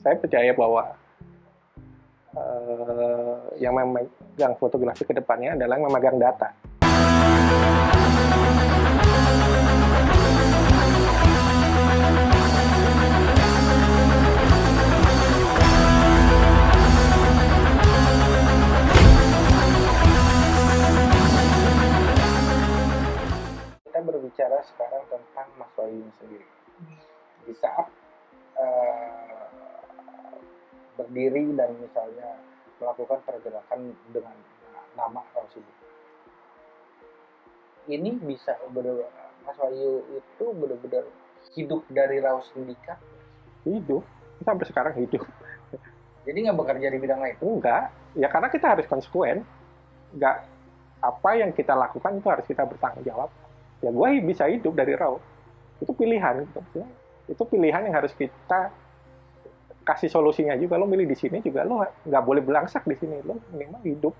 saya percaya bahwa uh, yang memegang fotografi ke depannya adalah yang memegang data. Kita berbicara sekarang tentang Mas Wahyu sendiri. Di saat uh, berdiri dan misalnya melakukan pergerakan dengan nama Rasulullah. Ini bisa benar Mas Wahyu itu benar-benar hidup dari Raus Sindikat? Hidup, sampai sekarang hidup. Jadi nggak bekerja di bidang lain? Enggak, ya karena kita harus konsekuen. Enggak, apa yang kita lakukan itu harus kita bertanggung jawab. Ya gue bisa hidup dari Raus. Itu pilihan. Gitu. Itu pilihan yang harus kita kasih solusinya juga lo milih di sini juga lo nggak boleh belangsak di sini. Lo minimal hidup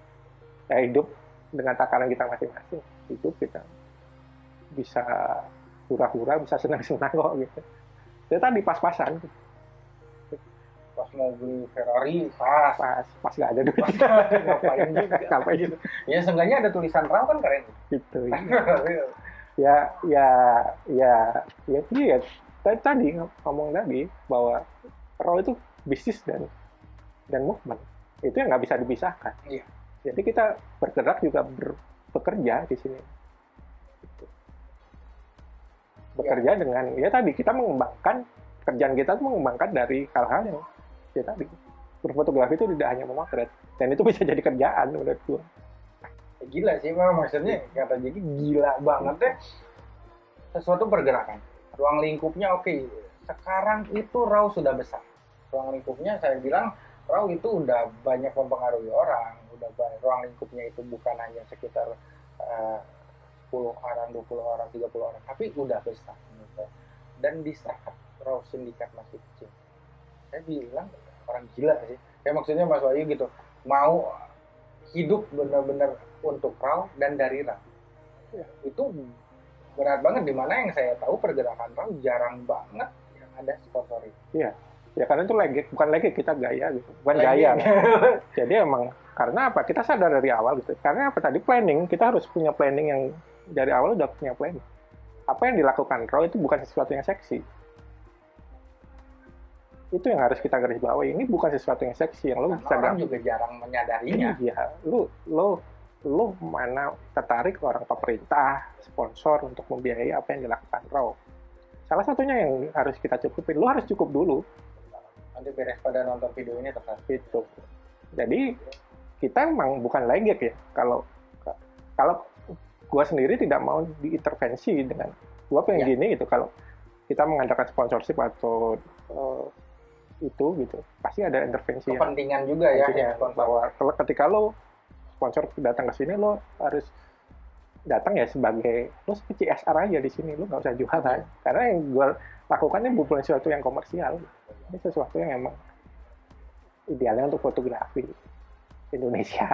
ya hidup dengan takaran kita masing-masing. Hidup kita bisa hura-hura bisa senang-senang kok gitu. Ya tadi pas-pasan. Pas mau beli Ferrari pas. Pas pas nggak ada duit. Ngapain juga? Ngapain ya seenggaknya ada tulisan raw kan keren. Gitu ya ya ya ya iya. Tadi ngomong tadi bahwa raw itu bisnis dan dan movement itu yang nggak bisa dipisahkan. Iya. Jadi kita bergerak juga ber, bekerja di sini. Bekerja ya. dengan ya tadi kita mengembangkan kerjaan kita itu mengembangkan dari hal-hal yang ya tadi berfotografi itu tidak hanya memotret dan itu bisa jadi kerjaan menurut gua. Gila sih, mah maksudnya kata jadi gila banget deh. Sesuatu pergerakan, ruang lingkupnya oke. Okay. Sekarang itu raw sudah besar ruang lingkupnya saya bilang raw itu udah banyak mempengaruhi orang. Udah banyak, ruang lingkupnya itu bukan hanya sekitar uh, 10 orang 20 orang 30 orang tapi udah besar gitu. dan di saat raw sindikat masih kecil. Saya bilang orang gila sih. Ya maksudnya Mas Wahyu gitu mau hidup benar-benar untuk raw dan dari raw ya, itu berat banget. Di mana yang saya tahu pergerakan raw jarang banget yang ada sponsor itu. Iya ya karena itu legit bukan legit kita gaya gitu. Bukan legit. gaya jadi emang karena apa? Kita sadar dari awal gitu. Karena apa? Tadi planning kita harus punya planning yang dari awal udah punya planning. Apa yang dilakukan Roy itu bukan sesuatu yang seksi. Itu yang harus kita garis bawahi. Ini bukan sesuatu yang seksi yang lo bisa orang juga jarang menyadarinya. Iya lo lo lo mana tertarik orang pemerintah sponsor untuk membiayai apa yang dilakukan Raw salah satunya yang harus kita cukupin lo harus cukup dulu nanti beres pada nonton video ini tepat itu jadi kita emang bukan legit ya. Kalau kalau gue sendiri tidak mau diintervensi dengan gue pengen ya. gini gitu. Kalau kita mengadakan sponsorship atau uh, itu gitu pasti ada intervensi kepentingan yang, juga ya, ya bahwa kalau ketika lo sponsor datang ke sini lo harus datang ya sebagai lo CSR aja di sini lo nggak usah jualan karena yang gue lakukan ini bukan sesuatu yang komersial. Ini sesuatu yang emang idealnya untuk fotografi Indonesia.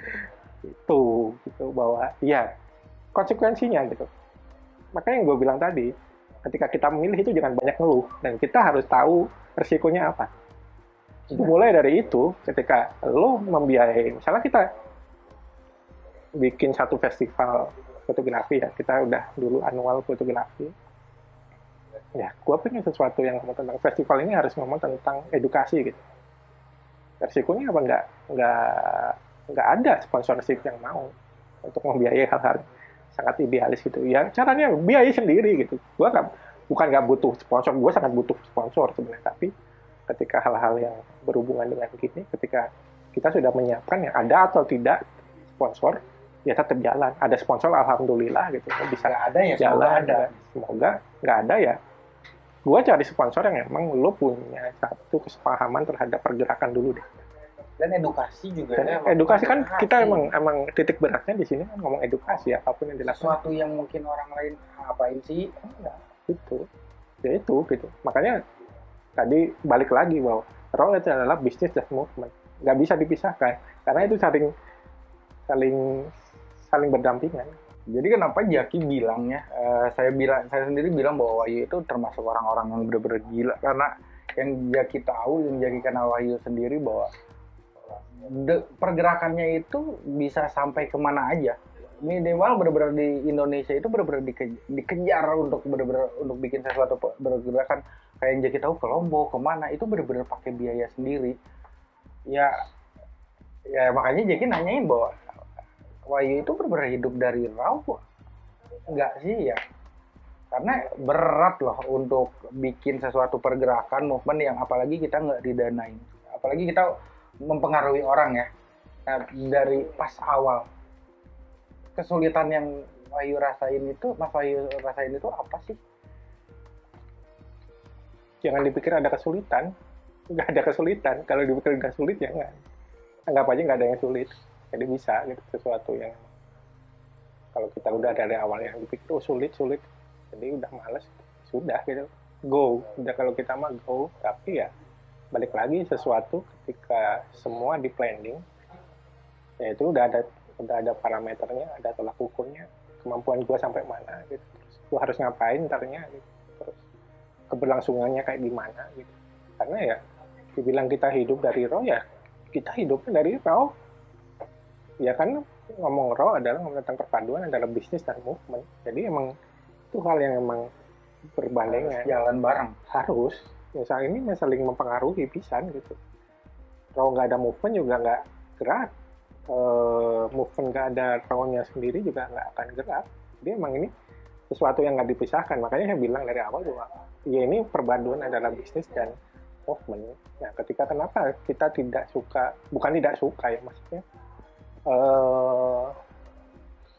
Itu gitu bahwa ya konsekuensinya gitu. Makanya yang gue bilang tadi ketika kita memilih itu jangan banyak ngeluh dan kita harus tahu resikonya apa. Mulai dari itu ketika lo membiayai misalnya kita bikin satu festival fotografi ya. Kita udah dulu annual fotografi. Ya gue pengen sesuatu yang tentang festival ini harus ngomong tentang edukasi gitu. Resikonya apa? Nggak nggak nggak ada sponsorship yang mau untuk membiayai hal-hal sangat idealis gitu. Ya caranya biayai sendiri gitu. Gue nggak bukan nggak butuh sponsor. Gue sangat butuh sponsor sebenarnya. Tapi ketika hal-hal yang berhubungan dengan gini ketika kita sudah menyiapkan yang ada atau tidak sponsor ya tetap jalan. Ada sponsor alhamdulillah gitu. Bisa gak ada ya jalan semoga ada. semoga nggak ada ya. Gue cari sponsor yang emang lo punya satu kesepahaman terhadap pergerakan dulu deh. Dan edukasi juga dan ya, edukasi kan kita emang emang titik beratnya di sini kan ngomong edukasi ya apa pun yang dilakukan. Sesuatu yang mungkin orang lain apain sih? Enggak itu. Ya itu gitu. Makanya tadi balik lagi bahwa role itu adalah bisnis dan movement nggak bisa dipisahkan. Karena itu saling saling saling berdampingan. Jadi kenapa Jaki bilangnya, uh, saya bilang, saya sendiri bilang bahwa Wahyu itu termasuk orang-orang yang benar-benar gila. Karena yang Jaki tahu yang Jaki kenal Wahyu sendiri bahwa de- pergerakannya itu bisa sampai ke mana aja. Minimal benar-benar di Indonesia itu benar-benar dike- dikejar untuk benar-benar untuk bikin sesuatu pe- bergerakan kayak yang Jaki tahu ke Lombok ke mana itu benar-benar pakai biaya sendiri. Ya ya makanya Jaki nanyain bahwa Wahyu itu benar-benar hidup dari raw enggak sih ya. Karena berat loh untuk bikin sesuatu pergerakan movement yang apalagi kita nggak didanain. Apalagi kita mempengaruhi orang ya. Nah, dari pas awal kesulitan yang Wahyu rasain itu Mas Wahyu rasain itu apa sih? Jangan dipikir ada kesulitan. Nggak ada kesulitan. Kalau dipikir nggak sulit ya nggak. Anggap aja nggak ada yang sulit jadi bisa gitu sesuatu yang kalau kita udah dari awal yang dipikir oh sulit sulit. Jadi udah males sudah gitu. Go. Udah kalau kita mah go tapi ya balik lagi sesuatu ketika semua di planning ya itu udah ada udah ada parameternya ada tolak ukurnya kemampuan gua sampai mana gitu. Terus harus ngapain ntarnya gitu. Terus keberlangsungannya kayak gimana gitu. Karena ya dibilang kita hidup dari raw ya kita hidupnya dari raw ya kan ngomong raw adalah ngomong tentang perpaduan antara bisnis dan movement. Jadi emang itu hal yang emang berbalengan jalan bareng. Harus. Misal ini saling mempengaruhi pisan gitu. Kalau nggak ada movement juga nggak gerak. Eh, movement nggak ada rawnya sendiri juga nggak akan gerak. Jadi emang ini sesuatu yang nggak dipisahkan. Makanya saya bilang dari awal bahwa ya ini perpaduan adalah bisnis dan movement. Nah ketika kenapa kita tidak suka bukan tidak suka ya maksudnya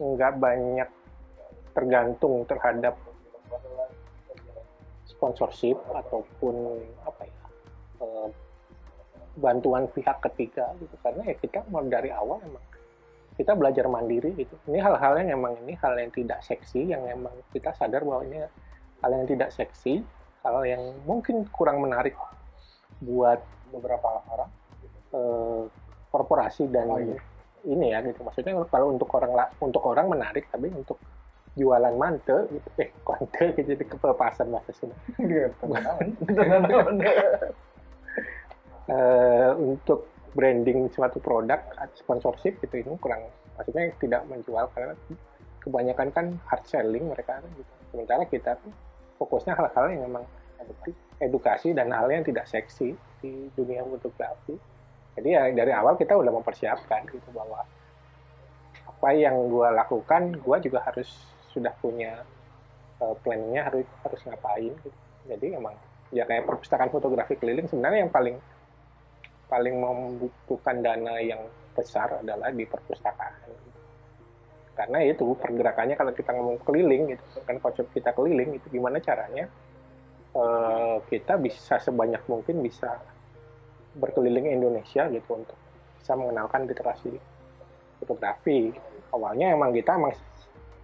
nggak banyak tergantung terhadap sponsorship ataupun apa ya eh, bantuan pihak ketiga gitu karena ya kita dari awal emang kita belajar mandiri gitu ini hal-hal yang emang ini hal yang tidak seksi yang emang kita sadar bahwa ini hal yang tidak seksi hal yang mungkin kurang menarik buat beberapa orang eh, korporasi dan Oh, iya. Ini ya gitu. Maksudnya kalau untuk orang untuk orang menarik tapi untuk jualan mante gitu eh konte gitu jadi kepelepasan bahasa Sunda eh, untuk branding suatu produk sponsorship itu ini kurang maksudnya tidak menjual karena kebanyakan kan hard selling mereka gitu. sementara kita tuh fokusnya hal-hal yang memang edukasi dan hal yang tidak seksi di dunia fotografi jadi ya dari awal kita udah mempersiapkan gitu bahwa apa yang gue lakukan gue juga harus sudah punya uh, planningnya harus harus ngapain gitu. jadi emang ya kayak perpustakaan fotografi keliling sebenarnya yang paling paling membutuhkan dana yang besar adalah di perpustakaan karena itu pergerakannya kalau kita ngomong keliling gitu kan konsep kita keliling itu gimana caranya eh, kita bisa sebanyak mungkin bisa berkeliling Indonesia gitu untuk bisa mengenalkan literasi fotografi awalnya emang kita emang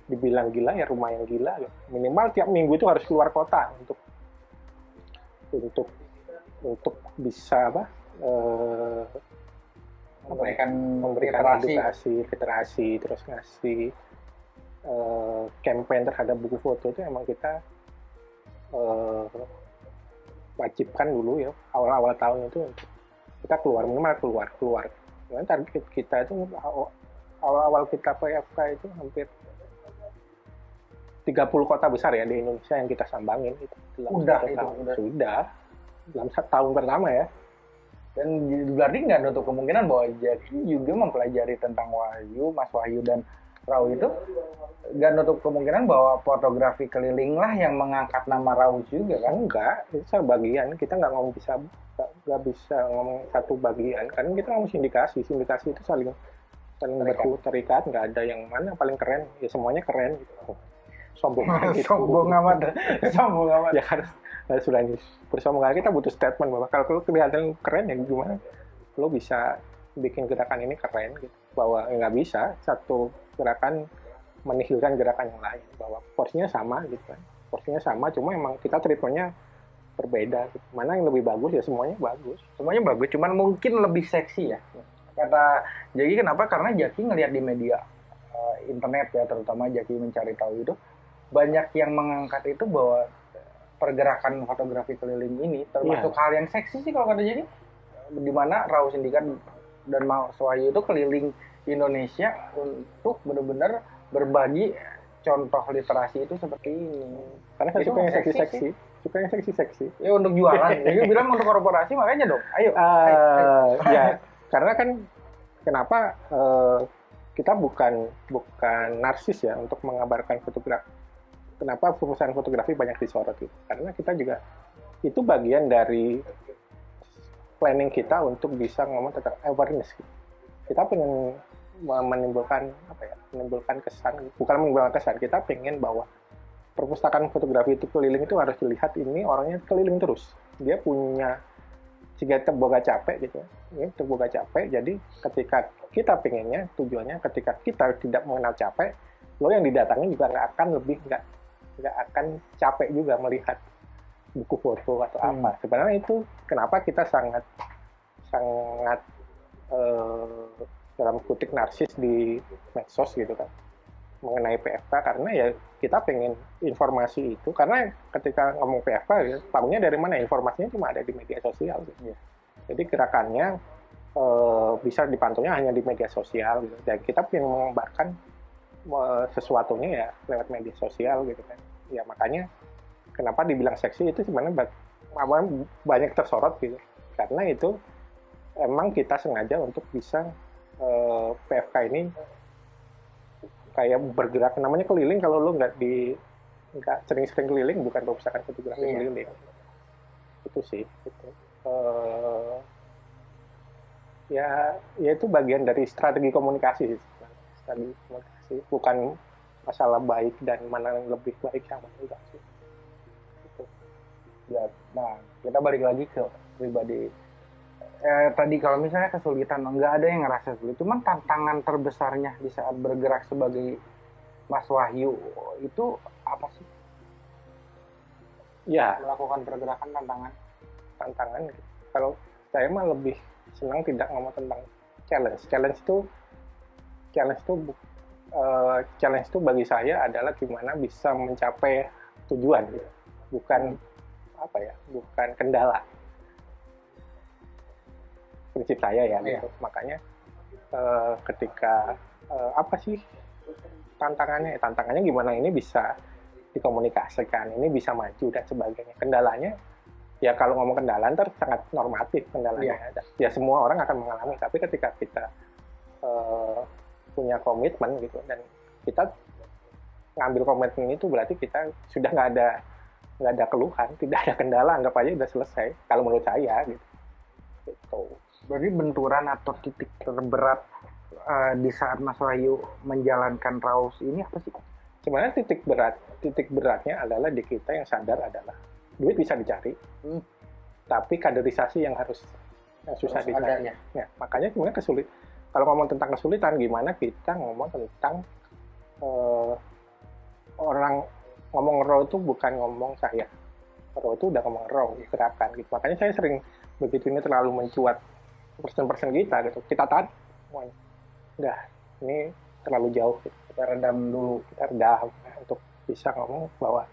dibilang gila ya rumah yang gila gitu. minimal tiap minggu itu harus keluar kota untuk untuk untuk bisa apa eh, memberikan memberikan literasi. edukasi literasi terus ngasih eh, campaign terhadap buku foto itu emang kita eh, wajibkan dulu ya awal-awal tahun itu untuk kita keluar minimal keluar keluar Karena target kita itu aw- awal-awal kita PFK itu hampir 30 kota besar ya di Indonesia yang kita sambangin itu dalam Udah itu, tahun. udah. sudah dalam satu tahun pertama ya dan berarti nggak nutup kemungkinan bahwa Jaki juga mempelajari tentang Wahyu, Mas Wahyu dan Rau itu nggak nutup kemungkinan bahwa fotografi keliling lah yang mengangkat nama Rau juga kan? enggak itu bagian kita nggak ngomong bisa nggak- bisa ngomong satu bagian. Karena kita ngomong sindikasi. Sindikasi itu saling saling berku terikat. Nggak ada yang mana paling keren. Ya semuanya keren gitu. Sombong gitu. Sombong amat, sombong amat. ya kan nah, sudah ini bersombong kita butuh statement bahwa kalau kelihatan keren ya gimana? Lo bisa bikin gerakan ini keren gitu bahwa nggak bisa satu gerakan menihilkan gerakan yang lain bahwa porsinya sama gitu kan porsinya sama cuma emang kita treatmentnya berbeda gitu. mana yang lebih bagus ya semuanya bagus Semuanya bagus, cuman mungkin lebih seksi ya. Kata Jaki kenapa? Karena Jaki ngelihat di media eh, internet ya, terutama Jaki mencari tahu itu banyak yang mengangkat itu bahwa pergerakan fotografi keliling ini termasuk Iya. hal yang seksi sih kalau kata jadi di mana Raw Sindikat dan Mas Wahyu itu keliling Indonesia untuk benar-benar berbagi contoh literasi itu seperti ini. Karena saya Itu suka yang seksi seksi-seksi. Suka yang seksi-seksi. Ya untuk jualan. Jadi bilang untuk korporasi makanya dong. Ayo. ayo, ayo. Eh, ya, karena kan kenapa eh, kita bukan bukan narsis ya untuk mengabarkan fotografi. Kenapa perusahaan fotografi banyak disorot gitu? Karena kita juga itu bagian dari planning kita untuk bisa ngomong tentang awareness. Gitu. Kita pengen menimbulkan apa ya? Menimbulkan kesan, bukan menimbulkan kesan. Kita pengen bahwa perpustakaan fotografi itu keliling itu harus dilihat ini orangnya keliling terus. Dia punya jika terboga capek gitu ya. terboga capek jadi ketika kita pengennya tujuannya ketika kita tidak mengenal capek lo yang didatangi juga nggak akan lebih nggak nggak akan capek juga melihat buku foto atau Hmm. apa sebenarnya itu kenapa kita sangat sangat eh, dalam kutip narsis di medsos gitu kan mengenai PFK karena ya kita pengen informasi itu karena ketika ngomong PFK ya, tahunya dari mana informasinya cuma ada di media sosial gitu. Iya. Jadi gerakannya eh, bisa dipantaunya hanya di media sosial gitu. Dan kita pengen mengembarkan eh, sesuatunya ya lewat media sosial gitu kan. Ya makanya kenapa dibilang seksi itu sebenarnya banyak tersorot gitu. Karena itu emang kita sengaja untuk bisa eh, PFK ini kayak bergerak namanya keliling kalau lo nggak di nggak sering-sering keliling bukan perpustakaan fotografi Iya. keliling itu sih itu Eh, ya ya itu bagian dari strategi komunikasi sih strategi komunikasi bukan masalah baik dan mana yang lebih baik yang mana enggak sih. Ya, nah, kita balik lagi ke pribadi. Eh, tadi kalau misalnya kesulitan, nggak ada yang ngerasa sulit. Cuman tantangan terbesarnya di saat bergerak sebagai Mas Wahyu itu apa sih? ya Melakukan pergerakan tantangan. tantangan kalau saya mah lebih senang tidak ngomong tentang challenge challenge itu challenge itu bu- eh, challenge itu bagi saya adalah gimana bisa mencapai tujuan gitu. bukan apa ya bukan kendala. Prinsip saya ya Iya. gitu. makanya eh, ketika eh, apa sih tantangannya? Tantangannya gimana? Ini bisa dikomunikasikan ini bisa maju dan sebagainya. Kendalanya ya kalau ngomong kendala ntar sangat normatif kendalanya. Ya semua orang akan mengalami. Tapi ketika kita eh, punya komitmen gitu dan kita ngambil komitmen itu berarti kita sudah nggak ada nggak ada keluhan tidak ada kendala anggap aja udah selesai kalau menurut saya gitu gitu Berarti benturan atau titik terberat eh, di saat Mas Wahyu menjalankan Raus ini apa sih? sebenarnya titik berat titik beratnya adalah di kita yang sadar adalah duit bisa dicari Hmm. tapi kaderisasi yang harus yang susah Harus dicari adanya. Ya, makanya sebenarnya kesulit. Kalau ngomong tentang kesulitan, gimana kita ngomong tentang eh, orang ngomong raw itu bukan ngomong saya. Raw itu udah ngomong raw, gerakan gitu. Makanya saya sering begitu ini terlalu mencuat persen-persen kita gitu. Kita tahan, udah ini terlalu jauh. Gitu. Kita redam dulu. Kita redam untuk bisa ngomong bahwa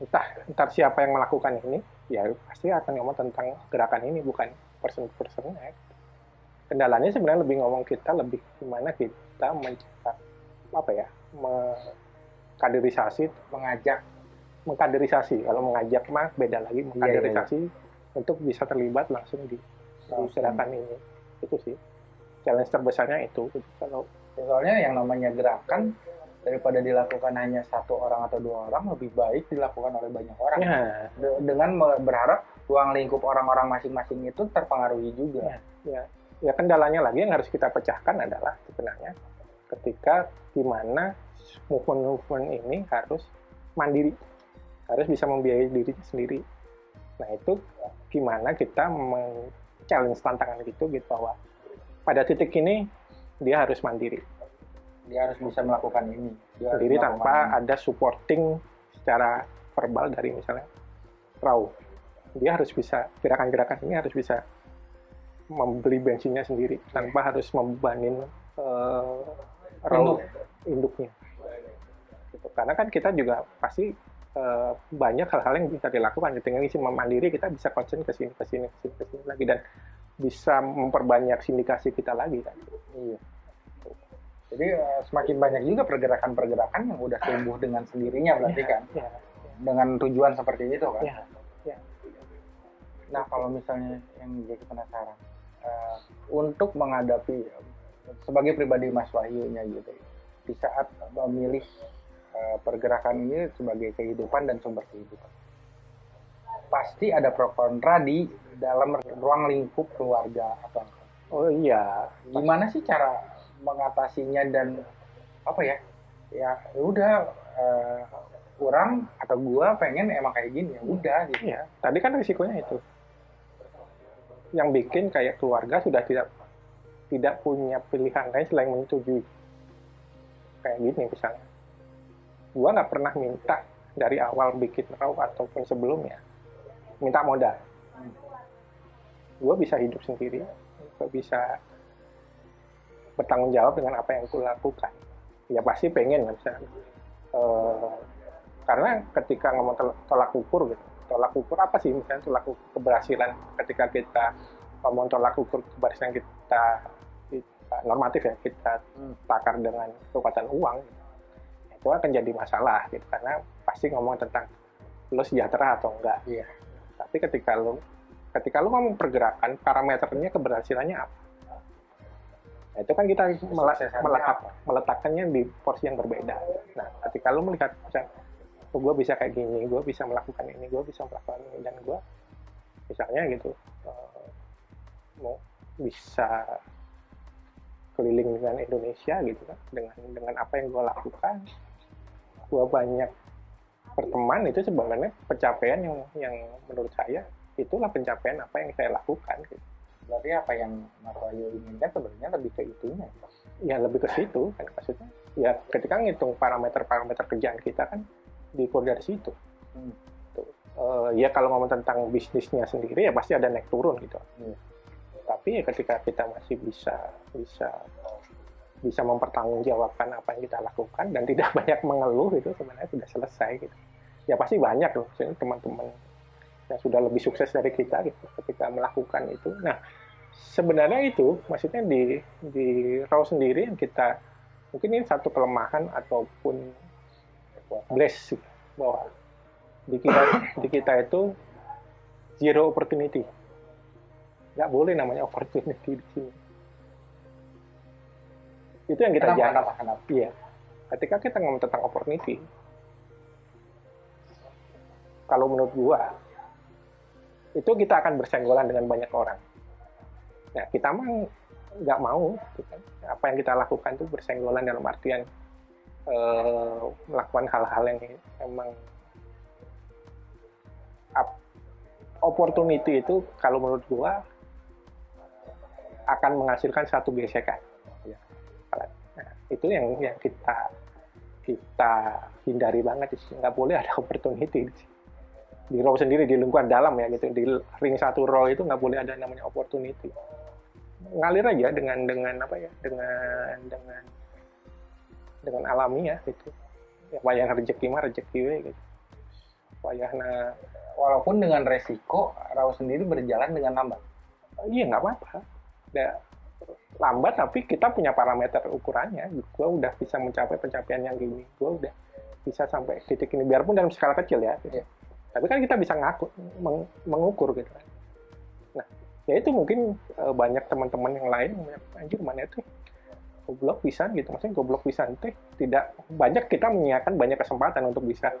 entah entar siapa yang melakukan ini, ya pasti akan ngomong tentang gerakan ini bukan persen-persennya kendalanya sebenarnya lebih ngomong kita lebih gimana kita mencetak apa ya mengkaderisasi Mengajak mengkaderisasi. Kalau mengajak mah beda lagi Iya, mengkaderisasi untuk bisa terlibat langsung di gerakan ini. Itu sih. Challenge terbesarnya itu. Kalau Soalnya yang namanya gerakan daripada dilakukan hanya satu orang atau dua orang lebih baik dilakukan oleh banyak orang. Ya, De- dengan berharap ruang lingkup orang-orang masing-masing itu terpengaruhi juga. ya ya kendalanya lagi yang harus kita pecahkan adalah sebenarnya ketika gimana movement-movement ini harus mandiri harus bisa membiayai dirinya sendiri nah itu gimana kita men-challenge tantangan itu gitu bahwa pada titik ini dia harus mandiri Dia harus bisa melakukan ini. Dia sendiri tanpa ini. ada supporting secara verbal dari misalnya raw dia harus bisa gerakan-gerakan ini harus bisa membeli bensinnya sendiri tanpa harus membebanin eh, raw Induk. induknya. Gitu. karena kan kita juga pasti uh, banyak hal-hal yang bisa dilakukan. Ketika isi mandiri kita bisa concern ke sini ke sini ke sini ke sini lagi. Dan bisa memperbanyak sindikasi kita lagi kan. Iya. Jadi uh, semakin banyak juga pergerakan-pergerakan yang udah tumbuh dengan sendirinya berarti ya, kan? Ya, dengan tujuan seperti itu kan? Ya, ya. nah kalau misalnya yang jadi penasaran uh, untuk menghadapi sebagai pribadi Mas Wahyu nya gitu. Di saat memilih uh, pergerakan ini sebagai kehidupan dan sumber kehidupan. Pasti ada pro kontra di dalam ruang lingkup keluarga apa oh iya. Gimana sih cara mengatasinya dan apa ya? Ya udah uh, kurang atau gua pengen emang kayak gini ya udah gitu. Ya tadi kan risikonya itu. Yang bikin kayak keluarga sudah tidak tidak punya pilihan lain selain menyetujui. Kayak gini misalnya. Gua nggak pernah minta dari awal bikin raw ataupun sebelumnya. Minta modal. Gue bisa hidup sendiri. Gue bisa bertanggung jawab dengan apa yang gue lakukan. Ya pasti pengen misalnya uh, karena ketika ngomong tolak ukur gitu. Tolak ukur apa sih misalnya tolak ukur keberhasilan ketika kita ngomong tolak ukur keberhasilan kita normatif ya kita hmm. takar dengan kekuatan uang itu akan jadi masalah gitu karena pasti ngomong tentang lo sejahtera atau enggak iya. tapi ketika lo ketika lo ngomong pergerakan parameternya keberhasilannya apa nah, itu kan kita meletak, meletakkannya di porsi yang berbeda nah ketika lo melihat oh, gue bisa kayak gini gue bisa melakukan ini gue bisa melakukan ini dan gue misalnya gitu uh, mau bisa keliling dengan Indonesia gitu kan. Dengan dengan apa yang gue lakukan gue banyak berteman itu sebenarnya pencapaian yang yang menurut saya itulah pencapaian apa yang saya lakukan gitu. berarti apa yang Mas Wahyu inginkan sebenarnya lebih ke itunya ya lebih ke situ kan. Maksudnya ya ketika ngitung parameter-parameter kerjaan kita kan diukur dari situ. Hmm. Uh, ya kalau ngomong tentang bisnisnya sendiri ya pasti ada naik turun gitu. Hmm tapi ya ketika kita masih bisa bisa bisa mempertanggungjawabkan apa yang kita lakukan dan tidak banyak mengeluh itu sebenarnya sudah selesai gitu. Ya pasti banyak loh teman-teman yang sudah lebih sukses dari kita gitu ketika melakukan itu. Nah sebenarnya itu maksudnya di di raw sendiri yang kita mungkin ini satu kelemahan ataupun bless bahwa di kita di kita itu zero opportunity nggak boleh namanya opportunity di sini itu yang kita kenapa, kenapa, kenapa? iya ketika kita ngomong tentang opportunity kalau menurut gua itu kita akan bersenggolan dengan banyak orang nah kita mah nggak mau gitu kan. apa yang kita lakukan itu bersenggolan dalam artian eh, melakukan hal-hal yang emang opportunity itu kalau menurut gua akan menghasilkan satu gesekan. Ya. Nah, itu yang yang kita kita hindari banget sih. Nggak boleh ada opportunity di row sendiri di lingkungan dalam ya gitu. Di ring satu row itu nggak boleh ada namanya opportunity. Ngalir aja dengan dengan apa ya dengan dengan dengan alami ya gitu. Ya wayang rezeki mah rezeki gitu. Wayahna walaupun dengan resiko raw sendiri berjalan dengan lambat. Iya nggak apa-apa ya, lambat tapi kita punya parameter ukurannya. Gue udah bisa mencapai pencapaian yang gini. Gue udah bisa sampai titik ini. Biarpun dalam skala kecil ya. Gitu. tapi kan kita bisa ngaku meng, mengukur gitu kan. Nah ya itu mungkin uh, banyak teman-teman yang lain yang anjir mana itu goblok bisa gitu. Maksudnya goblok bisa itu tidak banyak kita menyiapkan banyak kesempatan untuk bisa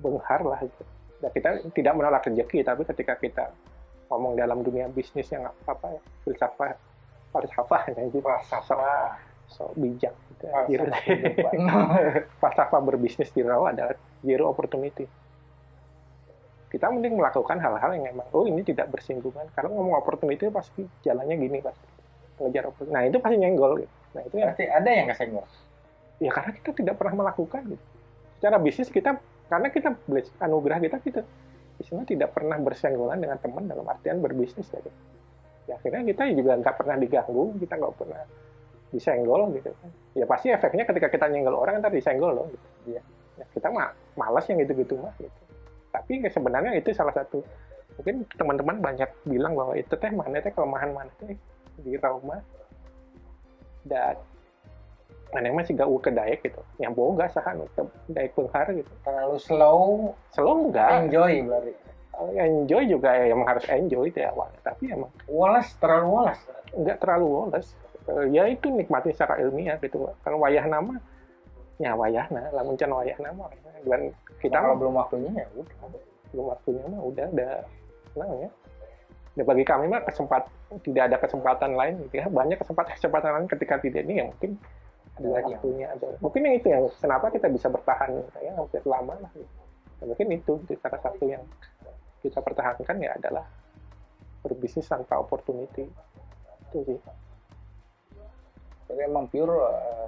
benghar lah gitu. Nah, kita tidak menolak rezeki tapi ketika kita ngomong dalam dunia bisnis yang apa ya. Filsafat falsafah ya gitu falsafah. So bijak gitu. Falsafah. Berbisnis di raw adalah zero opportunity. Kita mending melakukan hal-hal yang emang oh ini tidak bersinggungan. Karena ngomong opportunity pasti jalannya gini pasti ngejar opportunity. Nah itu pasti nyenggol gitu. Nah itu ya pasti ada yang kesenggol ya karena kita tidak pernah melakukan gitu. Secara bisnis kita karena kita anugerah kita kita istilahnya tidak pernah bersenggolan dengan teman dalam artian berbisnis gitu. Ya akhirnya kita juga nggak pernah diganggu, kita nggak pernah disenggol gitu kan. Ya pasti efeknya ketika kita nyenggol orang ntar disenggol loh gitu. Ya. ya, kita mah malas yang gitu-gitu mah gitu. tapi ya sebenarnya itu salah satu mungkin teman-teman banyak bilang bahwa itu teh mana teh kelemahan mana teh di Rauma dan mana masih gak ke daek gitu. Yang boga sahan ke daek penghar gitu. Terlalu slow. Slow enggak enjoy berarti. Enjoy juga ya emang harus enjoy itu ya awalnya tapi emang woles terlalu woles. enggak terlalu woles. Eh, ya itu nikmati secara ilmiah gitu kalau wayah nama ya wayahna lamun can wayah nama dan kita kalau mah belum waktunya ya udah. Belum waktunya mah udah udah senang ya. Dan bagi kami mah kesempat tidak ada kesempatan lain gitu ya. Banyak kesempatan kesempatan lain ketika tidak ini ya mungkin waktunya ada. Mungkin yang itu yang kenapa kita bisa bertahan ya hampir lama lah. Ya, mungkin itu salah satu yang kita pertahankan ya adalah berbisnis tanpa opportunity. Itu sih. Jadi emang pure eh,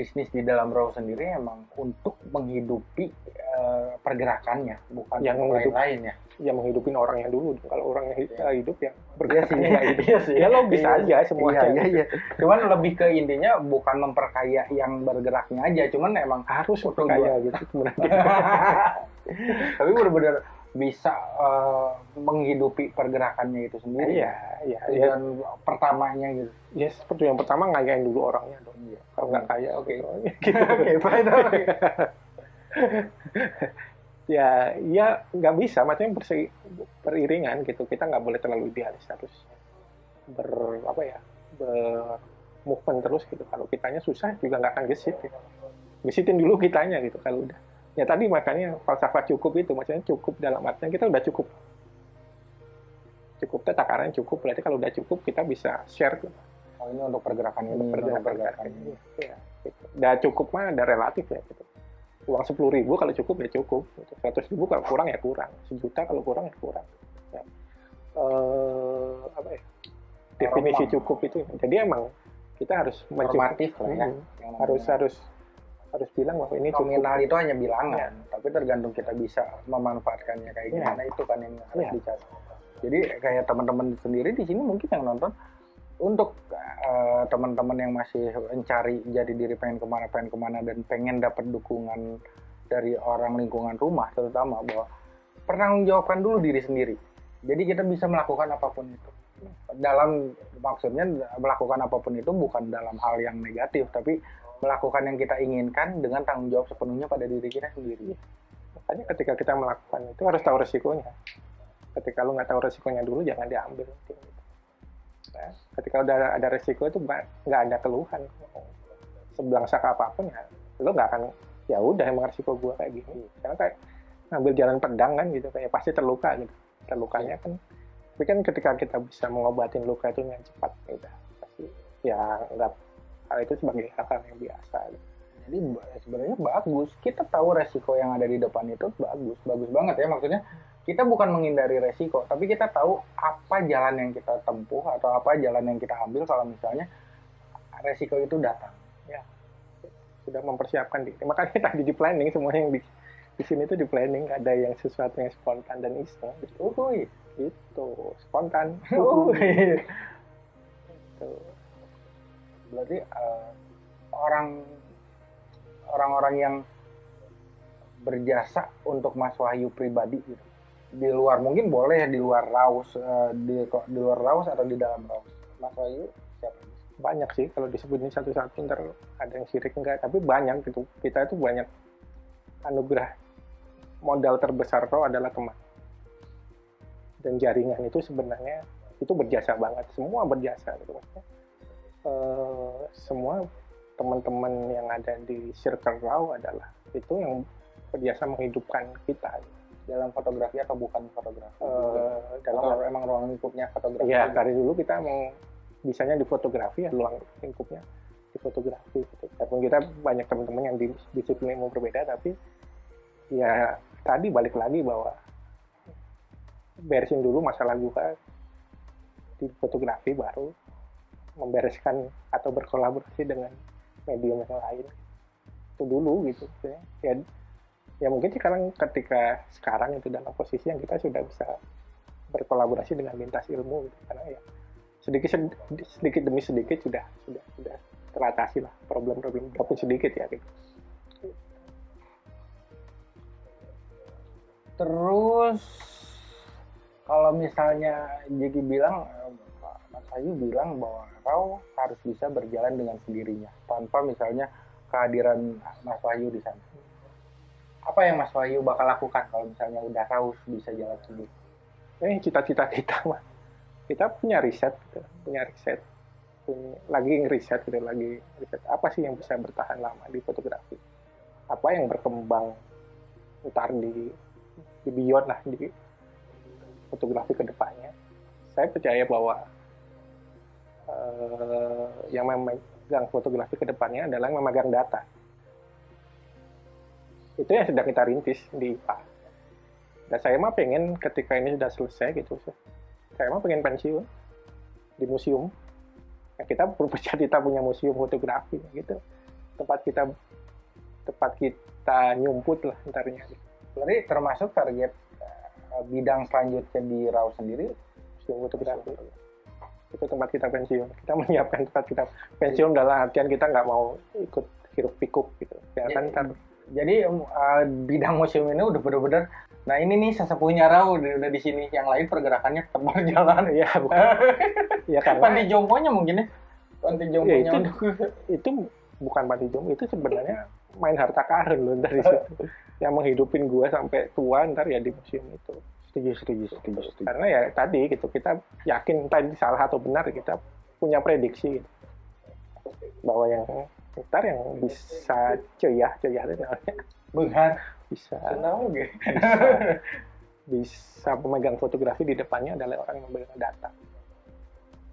bisnis di dalam raw sendiri emang untuk menghidupi eh, pergerakannya, bukan Yang yang menghidup- lain-lain ya. ya menghidupin orangnya dulu kalau orangnya hi- Iya. hidup ya Iya sih, nggak hidup iya sih. ya logis Iya. aja semuanya Iya, iya, iya. Cuman lebih ke intinya bukan memperkaya yang bergeraknya aja, cuman emang harus Untung kaya gitu tapi benar-benar bisa eh, menghidupi pergerakannya itu sendiri. iya iya ya, Dan pertamanya gitu. ya seperti yang pertama ngayain dulu orangnya dong Iya. kalau nggak kaya Oke. gitu. Oke, oke. ya ya nggak bisa maksudnya berse- beriringan gitu kita nggak boleh terlalu idealis harus ber apa ya ber movement terus gitu kalau kitanya susah juga nggak akan gesit gitu. gesitin dulu kitanya gitu kalau udah ya tadi makanya falsafah cukup itu maksudnya cukup dalam artinya kita udah cukup cukup teh takaran cukup berarti kalau udah cukup kita bisa share gitu. Oh, ini untuk pergerakan ini, untuk pergerakan pergerakan ini. Ya, gitu. Udah cukup mah ada relatif ya gitu. Uang sepuluh ribu kalau cukup ya cukup. Gitu. Seratus ribu kalau kurang ya kurang. Sejuta kalau kurang ya kurang. Ya. Eh, apa ya? Definisi cukup itu. Jadi emang kita harus mencukup- Normatif lah ya. Hmm. Harus harus harus bilang bahwa ini cukup. nominal itu hanya bilangan, tapi tergantung kita bisa memanfaatkannya kayak Iya. gimana itu kan yang harus Iya. dicari. Jadi kayak teman-teman sendiri di sini mungkin yang nonton untuk eh, teman-teman yang masih mencari jadi diri pengen ke mana pengen ke mana dan pengen dapat dukungan dari orang lingkungan rumah terutama bahwa pertanggungjawabkan dulu diri sendiri. Jadi kita bisa melakukan apa pun itu. Dalam maksudnya melakukan apa pun itu bukan dalam hal yang negatif, tapi melakukan yang kita inginkan dengan tanggung jawab sepenuhnya pada diri kita sendiri. Makanya ketika kita melakukan itu harus tahu resikonya. Ketika lu nggak tahu resikonya dulu jangan diambil. Nah, ketika udah ada resiko itu nggak ada keluhan. Sebelangsak apa pun ya, lu nggak akan ya udah emang resiko gua kayak gini. Karena kayak ngambil jalan pedang kan gitu, kayak pasti terluka gitu. Terlukanya kan, tapi kan ketika kita bisa mengobatin luka itu dengan cepat, ya pasti ya nggak hal itu sebagai hal yang biasa. Gitu. Jadi sebenarnya bagus. Kita tahu resiko yang ada di depan itu bagus, bagus banget ya. Maksudnya kita bukan menghindari resiko, tapi kita tahu apa jalan yang kita tempuh atau apa jalan yang kita ambil kalau misalnya resiko itu datang. sudah mempersiapkan diri. Makanya tadi di planning semuanya yang di di sini tuh di planning ada yang sesuatu yang spontan dan iseng gitu. Uhuy. Itu spontan. Uhuy. Gitu. Berarti eh, orang orang-orang yang berjasa untuk Mas Wahyu pribadi gitu. Di luar mungkin boleh di luar Raus eh, di di luar Raus atau di dalam Raus. Mas Wahyu siapa? Banyak sih kalau disebutin satu-satu ntar ada yang sirik enggak, tapi banyak gitu. Kita itu banyak anugerah modal terbesar roh adalah teman. Dan jaringan itu sebenarnya itu berjasa banget, semua berjasa gitu maksudnya. Eh, semua teman-teman yang ada di circle raw adalah itu yang berjasa menghidupkan kita Dalam fotografi atau bukan fotografi? Eh, dalam Atau emang ruang lingkupnya fotografi? ya dari dulu kita emang bisanya di fotografi ya luang lingkupnya di fotografi gitu. Walaupun kita banyak teman-teman yang di disiplin ilmu berbeda tapi ya tadi balik lagi bahwa beresin dulu masalah juga di fotografi baru membereskan atau berkolaborasi dengan medium yang lain itu dulu gitu ya ya mungkin sekarang ketika sekarang itu dalam posisi yang kita sudah bisa berkolaborasi dengan lintas ilmu gitu. karena ya sedikit sedikit demi sedikit sudah sudah sudah teratasi lah problem-problem walaupun sedikit ya gitu. Terus kalau misalnya Jeki bilang, Mas Ayu bilang bahwa kau harus bisa berjalan dengan sendirinya tanpa misalnya kehadiran Mas Wahyu di sana. Apa yang Mas Wahyu bakal lakukan kalau misalnya udah tahu bisa jalan sendiri? Ini cita-cita kita mah. Kita punya riset, gitu. punya riset, lagi ngeriset gitu, lagi riset apa sih yang bisa bertahan lama di fotografi? Apa yang berkembang ntar di di beyond lah di fotografi ke depannya. Saya percaya bahwa uh, yang memegang fotografi ke depannya adalah yang memegang data. Itu yang sedang kita rintis di IPA. Dan saya mah pengen ketika ini sudah selesai gitu, saya mah pengen pensiun di museum. Ya, kita bercita-cita punya museum fotografi gitu. Tempat kita tempat kita nyumput lah entarnya. Berarti termasuk target uh, bidang selanjutnya di RAW sendiri museum fotografi itu tempat kita pensiun. Kita menyiapkan tempat kita pensiun dalam artian kita nggak mau ikut hiruk pikuk gitu. Ya kan jadi, jadi uh, bidang museum ini udah bener-bener nah ini nih sesepuhnya Rau udah, udah di sini. Yang lain pergerakannya tetap berjalan. Ya bukan ya karena panti jomponya mungkin ya? Panti ya, jomponya ya, itu, itu bukan panti jompo itu sebenarnya main harta karun loh dari situ. Yang menghidupin gua sampai tua ntar ya di museum itu setuju setuju setuju, setuju. karena ya tadi gitu kita yakin tadi salah atau benar kita punya prediksi gitu. bahwa yang ntar yang bisa ceyah ceyah itu namanya. Benghar bisa. Senang, bisa. Bisa pemegang fotografi di depannya adalah orang yang memegang data.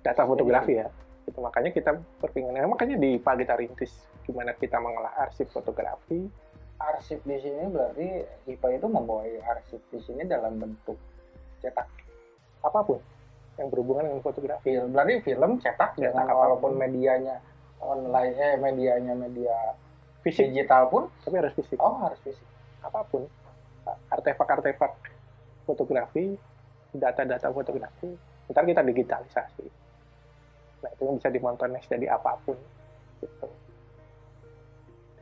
Data fotografi ya. Itu makanya kita berpinginan makanya di pagi kita rintis gimana kita mengolah arsip fotografi arsip di sini berarti IPA itu membawa arsip di sini dalam bentuk cetak apa pun yang berhubungan dengan fotografi. Film, berarti film cetak, cetak dengan walaupun medianya online, eh medianya media fisik digital pun, tapi harus fisik. Oh harus fisik. Apa pun artefak-artefak fotografi, data-data fotografi, ntar kita digitalisasi. Nah itu yang bisa dimontones jadi apa pun. Gitu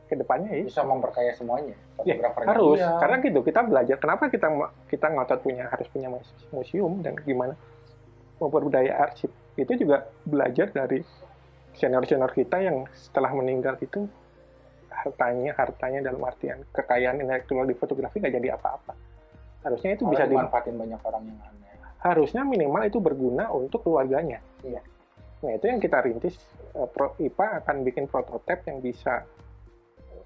ke depannya ya. Bisa memperkaya semuanya ya, harus. Iya. karena gitu kita belajar kenapa kita kita ngotot punya harus punya museum dan gimana? Memperdaya arsip. Itu juga belajar dari senior senior kita yang setelah meninggal itu hartanya hartanya dalam artian kekayaan intelektual di fotografi nggak jadi apa-apa. Harusnya itu bisa dimanfaatin banyak orang yang aneh. Harusnya minimal itu berguna untuk keluarganya. Iya. Nah itu yang kita rintis eh, IPA akan bikin prototipe yang bisa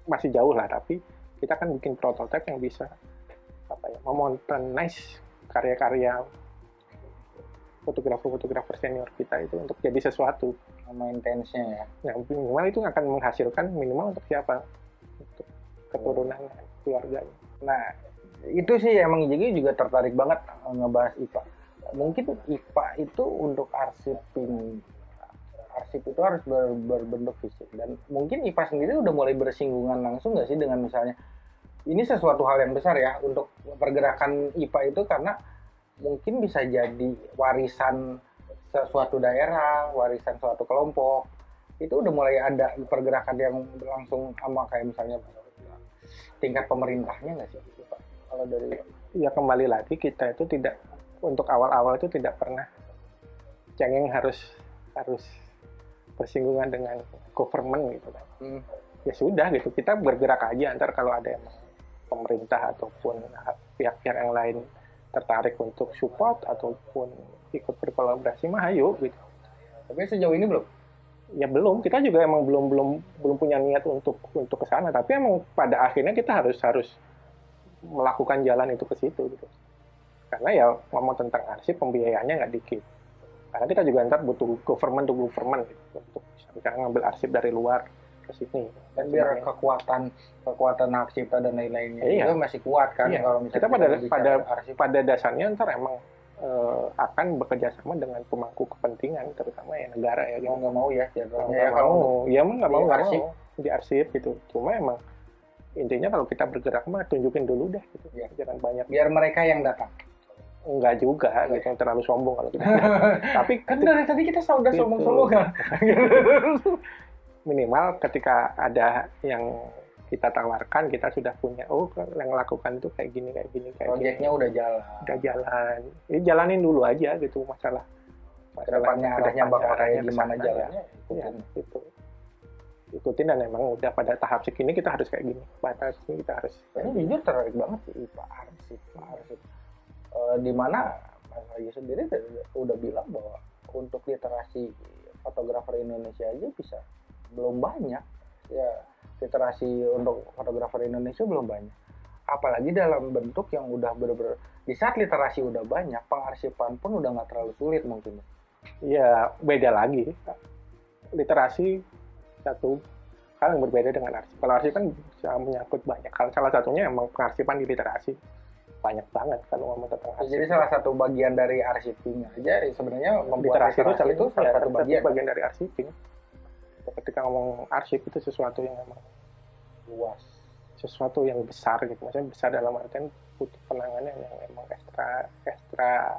masih jauh lah tapi kita kan bikin prototipe yang bisa apa ya memodernize karya-karya fotografer-fokegrafer senior kita itu untuk jadi sesuatu. Maintenance-nya ya. Yang minimal itu akan menghasilkan minimal untuk siapa? Untuk keturunan keluarganya. Nah itu sih emang jadi juga tertarik banget ngebahas IPA. Mungkin IPA itu untuk arsipin arsip itu harus ber, berbentuk fisik dan mungkin IPA sendiri udah mulai bersinggungan langsung nggak sih dengan misalnya ini sesuatu hal yang besar ya untuk pergerakan IPA itu karena mungkin bisa jadi warisan sesuatu daerah, warisan suatu kelompok itu udah mulai ada pergerakan yang langsung sama kayak misalnya tingkat pemerintahnya nggak sih Pak? Kalau dari ya kembali lagi kita itu tidak untuk awal-awal itu tidak pernah cengeng harus harus bersinggungan dengan government gitu kan. Hmm. ya sudah gitu kita bergerak aja antar kalau ada yang pemerintah ataupun pihak-pihak yang lain tertarik untuk support ataupun ikut berkolaborasi mah ayo gitu. Tapi sejauh ini belum? Ya belum kita juga emang belum belum belum punya niat untuk untuk ke sana. Tapi emang pada akhirnya kita harus harus melakukan jalan itu ke situ gitu. Karena ya ngomong tentang arsip pembiayaannya nggak dikit karena kita juga ntar butuh government to government gitu, untuk misalnya ngambil arsip dari luar ke sini. Dan biar kekuatan kekuatan hak cipta dan lain-lainnya iya. itu masih kuat kan iya. kalau misalnya kita pada pada arsip. pada dasarnya ntar emang uh, akan bekerja sama dengan pemangku kepentingan terutama ya negara ya mau nggak mau ya ya, ya mau. Ya mau nggak mau nggak mau. Di arsip gitu. Cuma emang intinya kalau kita bergerak mah tunjukin dulu deh gitu. Ya. jangan banyak biar mereka yang datang Enggak juga, gitu yang terlalu sombong kalau kita. Tapi kan dari tadi kita sudah gitu. sombong-sombong kan. Minimal ketika ada yang kita tawarkan kita sudah punya oh yang lakukan itu kayak gini kayak gini kayak Proyeknya gini. udah jalan. udah jalan ini jalanin dulu aja gitu masalah Ke depannya arahnya bakal kayak gimana jalannya. ya, gitu ikutin dan emang udah pada tahap segini kita harus kayak gini sini kita harus Ini jujur tertarik banget sih Pak Arsip, Pak Arsip. Eh, di mana Mas Ayu sendiri udah- bilang bahwa untuk literasi fotografer Indonesia aja bisa belum banyak. Ya literasi untuk fotografer Indonesia belum banyak. Apalagi dalam bentuk yang udah bener-bener di saat literasi udah banyak, pengarsipan pun udah nggak terlalu sulit mungkin. ya beda lagi literasi satu hal yang berbeda dengan arsip kalau arsip kan menyangkut banyak hal salah satunya emang pengarsipan di literasi banyak banget kalau ngomong tentang arsip Jadi salah satu bagian dari arsiping aja ya sebenarnya membuat literasi itu salah, itu salah ya, satu bagian. bagian. Dari arsiping ketika ngomong arsip itu sesuatu yang memang luas. sesuatu yang besar gitu. Maksudnya besar dalam artian butuh penanganan yang memang ekstra ekstra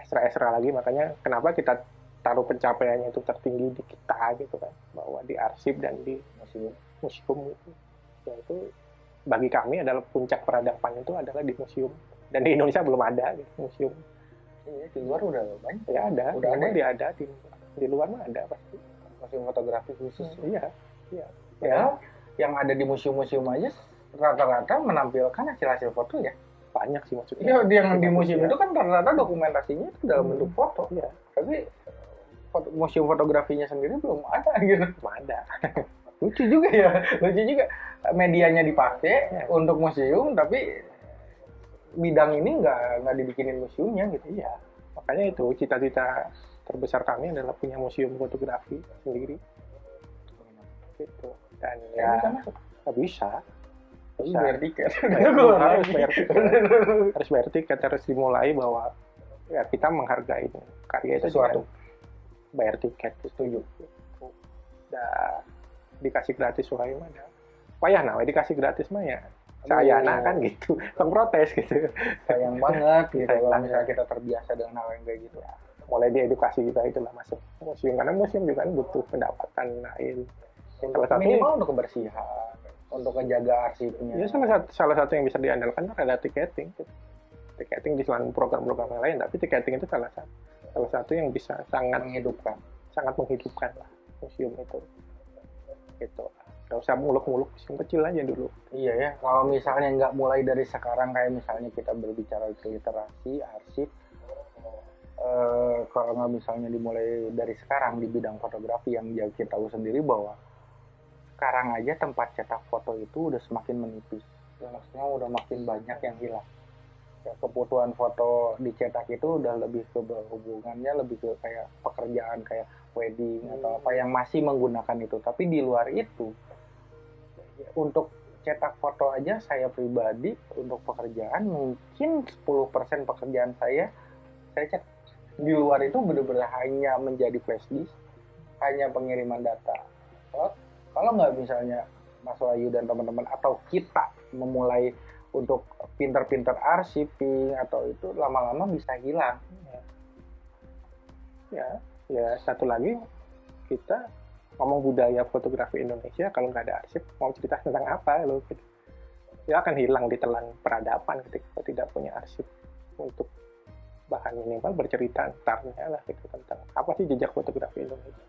ekstra ekstra lagi. Makanya kenapa kita taruh pencapaiannya itu tertinggi di kita gitu kan. Bahwa di arsip dan di Museum. museum itu yaitu bagi kami adalah puncak peradaban itu adalah di museum dan di Indonesia belum ada gitu, museum Iya, di luar udah banyak. ya ada Udah di ada luar dia ada di, di luar mah ada pasti museum fotografi khusus. iya iya Ya, yang ada di museum-museum aja rata-rata menampilkan hasil-hasil foto ya. banyak sih maksudnya Iya, yang di museum Iya. itu kan rata-rata dokumentasinya itu dalam Hmm. bentuk foto. iya Tapi foto, museum fotografinya sendiri belum ada gitu. belum ada Lucu juga ya, lucu juga. Medianya dipakai Ya. untuk museum, tapi bidang ini nggak nggak dibikinin museumnya gitu. Iya, makanya itu cita-cita terbesar kami adalah punya museum fotografi sendiri. Gitu. Dan Ya, ya nggak bisa, bayar tiket. Harus bayar tiket. harus bayar tiket, harus dimulai bahwa ya kita menghargai karya itu dengan bayar tiket setuju. Gitu. Dan dikasih gratis wahai mana? Payah nah, dikasih gratis mah ya. Saya Aduh. kan gitu, protes gitu. sayang banget gitu Sayang kalau misalnya kita terbiasa dengan hal yang kayak gitu mulai di edukasi kita itulah masuk museum karena museum juga kan butuh pendapatan lain untuk Salah satu- minimal untuk kebersihan untuk menjaga arsipnya ya salah satu salah satu yang bisa diandalkan adalah tiketing tiketing di selain program-program yang lain tapi tiketing itu salah satu salah satu yang bisa sangat menghidupkan sangat menghidupkan lah museum itu gitu. Nggak usah muluk-muluk museum kecil aja dulu. Iya ya kalau misalnya nggak mulai dari sekarang kayak misalnya kita berbicara literasi arsip eh, kalau nggak misalnya dimulai dari sekarang di bidang fotografi yang ya kita tahu sendiri bahwa sekarang aja tempat cetak foto itu udah semakin menipis. Ya, maksudnya udah makin banyak yang hilang kebutuhan foto dicetak itu udah lebih ke hubungannya lebih ke kayak pekerjaan kayak wedding atau apa yang masih menggunakan itu. Tapi di luar itu untuk cetak foto aja saya pribadi untuk pekerjaan mungkin 10% pekerjaan saya saya cek. Di luar itu benar-benar hanya menjadi flash disk hanya pengiriman data. Kalau nggak misalnya Mas Wahyu dan teman-teman atau kita memulai untuk pinter-pinter arsiping atau itu lama-lama bisa hilang. Ya ya satu lagi kita ngomong budaya fotografi Indonesia kalau nggak ada arsip mau cerita tentang apa lo? Ya akan hilang di telan peradaban ketika tidak punya arsip untuk bahan minimal bercerita antarnya lah gitu tentang apa sih jejak fotografi Indonesia.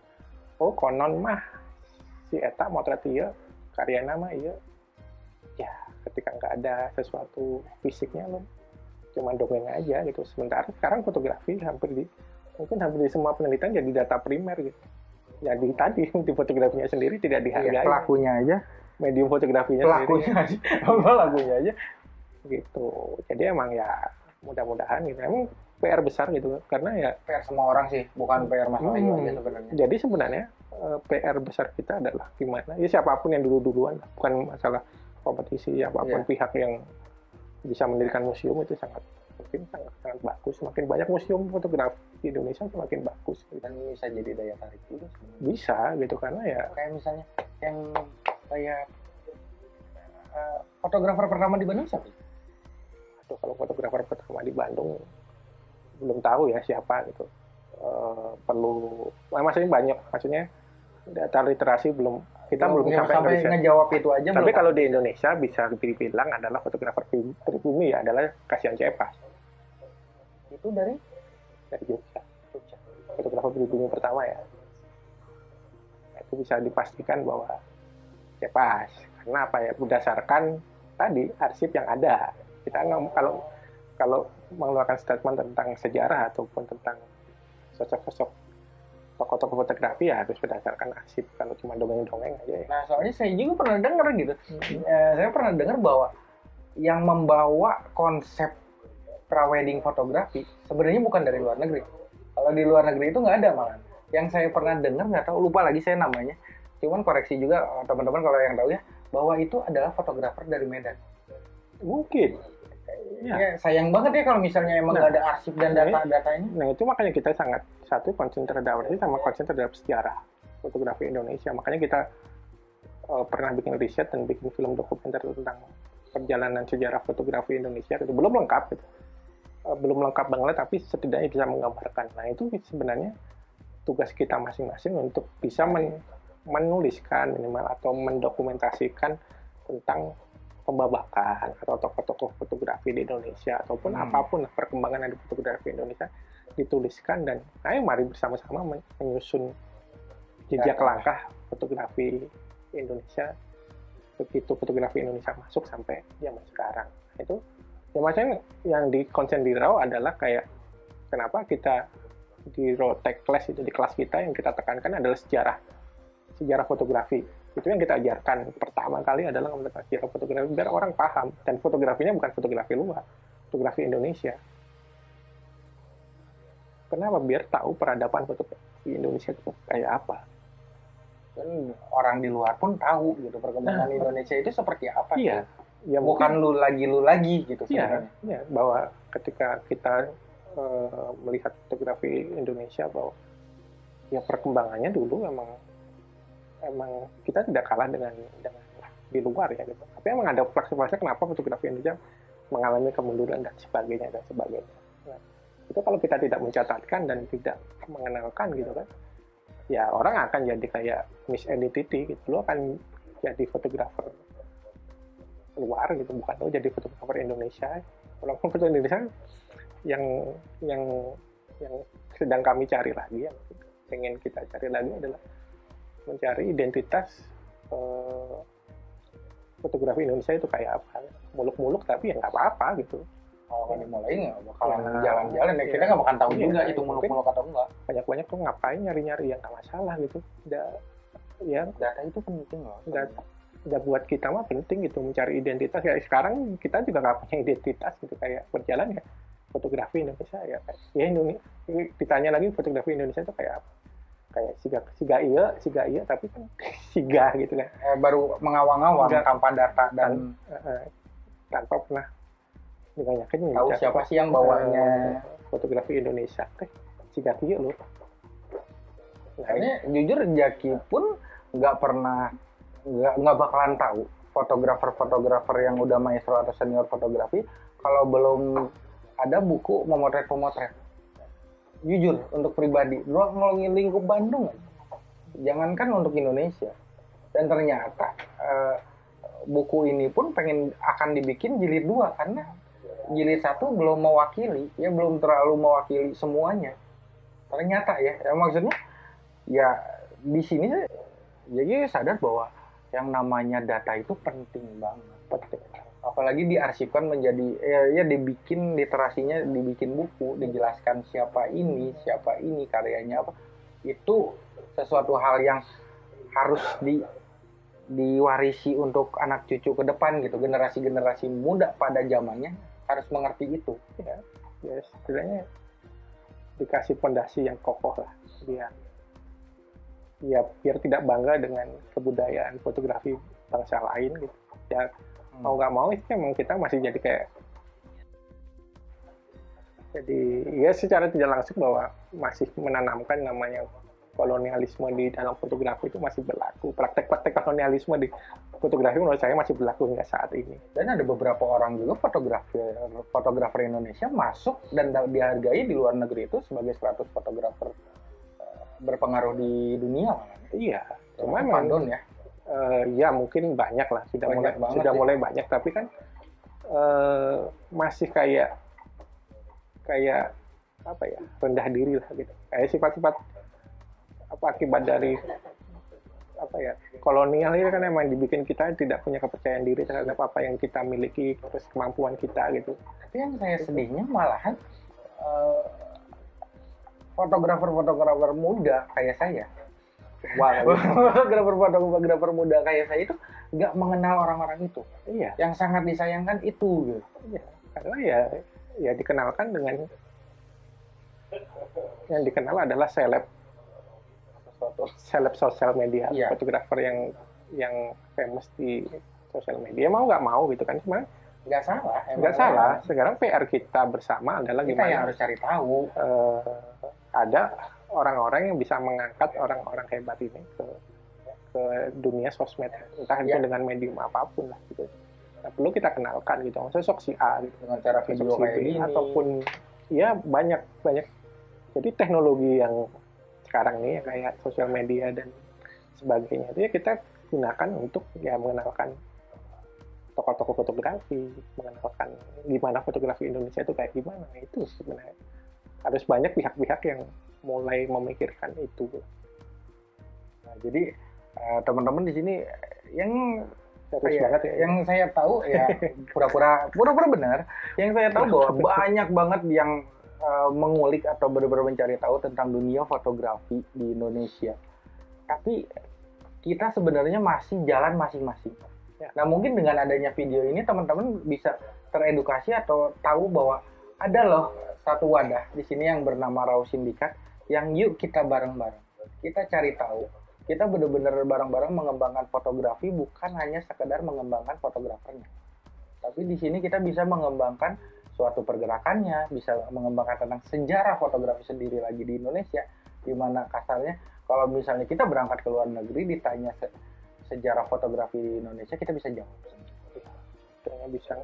Oh konon mah si Eta motret iya karya nama iya. ya ketika nggak ada sesuatu fisiknya lo cuma dongeng aja gitu. Sementara sekarang fotografi hampir di mungkin hampir di semua penelitian jadi data primer gitu. Jadi tadi di fotografinya sendiri tidak dihargai. Iya, pelakunya aja. Medium fotografinya pelakunya aja. Pelakunya aja? Sendiri gitu. Jadi emang ya mudah-mudahan gitu. Emang PR besar gitu. Karena ya PR semua orang sih bukan PR Mas Hmm. aja sebenarnya. Jadi sebenarnya eh, PR besar kita adalah gimana? Ya siapa pun yang dulu-duluan bukan masalah kompetisi apa pun Iya. pihak yang bisa mendirikan museum itu sangat mungkin sangat sangat bagus semakin banyak museum fotografi di Indonesia semakin bagus dan bisa jadi daya tarik juga sebenarnya. bisa gitu karena ya kayak misalnya yang kayak eh, fotografer pertama di Bandung siapa? aduh, kalau fotografer pertama di Bandung belum tahu ya siapa gitu Eh, perlu nah, maksudnya banyak maksudnya data literasi belum kita Belum- belum sampai, sampai ngejawab itu aja Tapi belum. kalau di Indonesia bisa dibilang adalah fotografer pri- pribumi ya adalah Kasihan Cepas itu dari dari Jogja. Fotografer pribumi pertama ya. Itu bisa dipastikan bahwa Cepas. Karena apa ya? Berdasarkan tadi arsip yang ada. Kita nggak kalau kalau mengeluarkan statement tentang sejarah ataupun tentang sosok-sosok tokoh-tokoh fotografi ya harus berdasarkan arsip. Kalau cuma dongeng-dongeng aja ya. Nah, soalnya saya juga pernah dengar gitu. Eh, saya pernah dengar bahwa yang membawa konsep prawedding fotografi sebenarnya bukan dari luar negeri. Kalau di luar negeri itu nggak ada malah. Yang saya pernah dengar nggak tahu lupa lagi saya namanya. Cuman koreksi juga eh, teman-teman kalau yang tahu ya bahwa itu adalah fotografer dari Medan. Mungkin. Ya. Ya, sayang banget ya kalau misalnya emang Nah, nggak ada arsip dan data-datanya. Nah itu makanya kita sangat satu konsen terhadap arsip sama konsen terhadap sejarah fotografi Indonesia. Makanya kita eh, pernah bikin riset dan bikin film dokumenter tentang perjalanan sejarah fotografi Indonesia. Itu belum lengkap, gitu. Eh, belum lengkap banget, tapi setidaknya bisa menggambarkan. Nah itu sebenarnya tugas kita masing-masing untuk bisa men- menuliskan minimal atau mendokumentasikan tentang pembabakan atau tokoh-tokoh fotografi di Indonesia ataupun Hmm. apa pun perkembangan dari fotografi Indonesia dituliskan dan ayo mari bersama-sama men- menyusun jejak Data. langkah fotografi Indonesia begitu fotografi Indonesia masuk sampai zaman sekarang itu ya macam yang di konsen di RAW adalah kayak kenapa kita di RAW Tech Class itu di kelas kita yang kita tekankan adalah sejarah sejarah fotografi itu yang kita ajarkan. Pertama kali adalah sejarah fotografi biar orang paham. Dan fotografinya bukan fotografi luar fotografi Indonesia. Kenapa? Biar tahu peradaban fotografi Indonesia itu kayak apa. Dan orang di luar pun tahu gitu perkembangan Nah, Indonesia itu seperti apa. iya. ya Bukan mungkin lu lagi lu lagi gitu iya sebenarnya. iya. Bahwa ketika kita eh, melihat fotografi Indonesia bahwa ya perkembangannya dulu emang emang kita tidak kalah dengan dengan di luar ya gitu. Tapi emang ada fase-fase kenapa fotografi Indonesia mengalami kemunduran dan sebagainya dan sebagainya. Nah, itu kalau kita tidak mencatatkan dan tidak mengenalkan gitu kan, ya orang akan jadi kayak misidentity gitu. Lo akan jadi fotografer luar gitu, bukan lo jadi fotografer Indonesia. Walaupun foto Indonesia yang yang yang sedang kami cari lagi, yang pengen kita cari lagi adalah mencari identitas eh, fotografi Indonesia itu kayak apa muluk-muluk tapi ya nggak apa-apa gitu Kalau kan dimulai nggak bakalan Ya, jalan-jalan ya. Kita iya. nggak bakal tahu Iya, juga itu muluk-muluk atau enggak. banyak-banyak tuh ngapain nyari-nyari yang nggak masalah gitu udah ya Data itu penting loh. udah udah buat kita mah penting gitu mencari identitas kayak sekarang kita juga nggak punya identitas gitu kayak berjalan ya fotografi Indonesia ya kayak ya Indonesia ditanya lagi fotografi Indonesia itu kayak apa kayak siga siga iya siga iya tapi kan siga gitu kan. Eh, baru mengawang-awang tanpa data dan Eh, tanpa pernah ditanyakan tahu siapa sih yang bawanya. fotografi Indonesia. Teh siga iya loh. Nah, ini- jujur Jaki pun nggak pernah nggak nggak bakalan tahu fotografer-fotografer yang udah maestro atau senior fotografi kalau belum ada buku memotret pemotret. Jujur untuk pribadi, lu ngomongin lingkup Bandung. Jangankan untuk Indonesia. Dan ternyata eh, buku ini pun pengen akan dibikin jilid dua karena jilid satu belum mewakili, ya belum terlalu mewakili semuanya. Ternyata ya, ya maksudnya ya di sini jadi sadar bahwa yang namanya data itu penting banget penting apalagi diarsipkan menjadi ya, ya dibikin literasinya dibikin buku dijelaskan siapa ini siapa ini karyanya apa. Itu sesuatu hal yang harus di diwarisi untuk anak cucu ke depan gitu. Generasi-generasi muda pada zamannya harus mengerti itu ya, ya setidaknya dikasih pondasi yang kokoh lah. Biar ya biar tidak bangga dengan kebudayaan fotografi bangsa lain gitu. Ya mau nggak mau itu emang kita masih jadi kayak jadi ya secara tidak langsung bahwa masih menanamkan namanya kolonialisme di dalam fotografi itu masih berlaku. Praktek-praktek kolonialisme di fotografi menurut saya masih berlaku hingga saat ini. Dan ada beberapa orang juga fotografer fotografer Indonesia masuk dan da- dihargai di luar negeri itu sebagai 100 fotografer eh, berpengaruh di dunia iya Cuma memang Pandon ya Eh, ya mungkin banyak lah sudah Banyak mulai banget sudah sih. mulai banyak. Tapi kan eh, masih kayak kayak apa ya rendah diri lah gitu. Kayak sifat-sifat apa akibat dari apa ya kolonial ini kan emang dibikin kita tidak punya kepercayaan diri terhadap apa yang kita miliki terus kemampuan kita gitu. Tapi yang saya sedihnya malahan eh, fotografer-fotografer muda kayak saya, wah fotografer-fotografer muda kayak saya itu nggak mengenal orang-orang itu. iya Yang sangat disayangkan itu. Gitu. Iya, karena ya ya dikenalkan dengan yang dikenal adalah seleb seleb sosial media, Iya. fotografer yang yang famous di sosial media mau nggak mau gitu kan cuma Nggak salah. nggak salah sekarang PR kita bersama adalah Kita yang gimana harus cari tahu. eh, ada orang-orang yang bisa mengangkat orang-orang hebat ini ke ke dunia sosmed entah itu Iya. dengan medium apa pun lah gitu nah, perlu kita kenalkan gitu sosok si A gitu Dengan cara video si kayak B, gini. ataupun ya banyak banyak jadi teknologi yang sekarang nih ya, kayak sosial media dan sebagainya itu ya kita gunakan untuk ya mengenalkan tokoh-tokoh fotografi mengenalkan gimana fotografi Indonesia itu kayak gimana itu sebenarnya harus banyak pihak-pihak yang mulai memikirkan itu Nah, jadi eh, teman-teman di sini yang harus Iya, banget ya yang saya tahu ya pura-pura pura-pura benar. Yang saya tahu bahwa banyak banget yang uh, mengulik atau benar-benar mencari tahu tentang dunia fotografi di Indonesia. Tapi kita sebenarnya masih jalan masing-masing. Ya. Nah mungkin dengan adanya video ini teman-teman bisa teredukasi atau tahu bahwa ada loh satu wadah di sini yang bernama Raw Sindikat yang yuk kita bareng-bareng. Kita cari tahu kita benar-benar bareng-bareng mengembangkan fotografi bukan hanya sekedar mengembangkan fotografernya. Tapi di sini kita bisa mengembangkan suatu pergerakannya, bisa mengembangkan tentang sejarah fotografi sendiri lagi di Indonesia, di mana kasarnya kalau misalnya kita berangkat ke luar negeri ditanya se- sejarah fotografi di Indonesia, kita bisa jawab. kayaknya bisa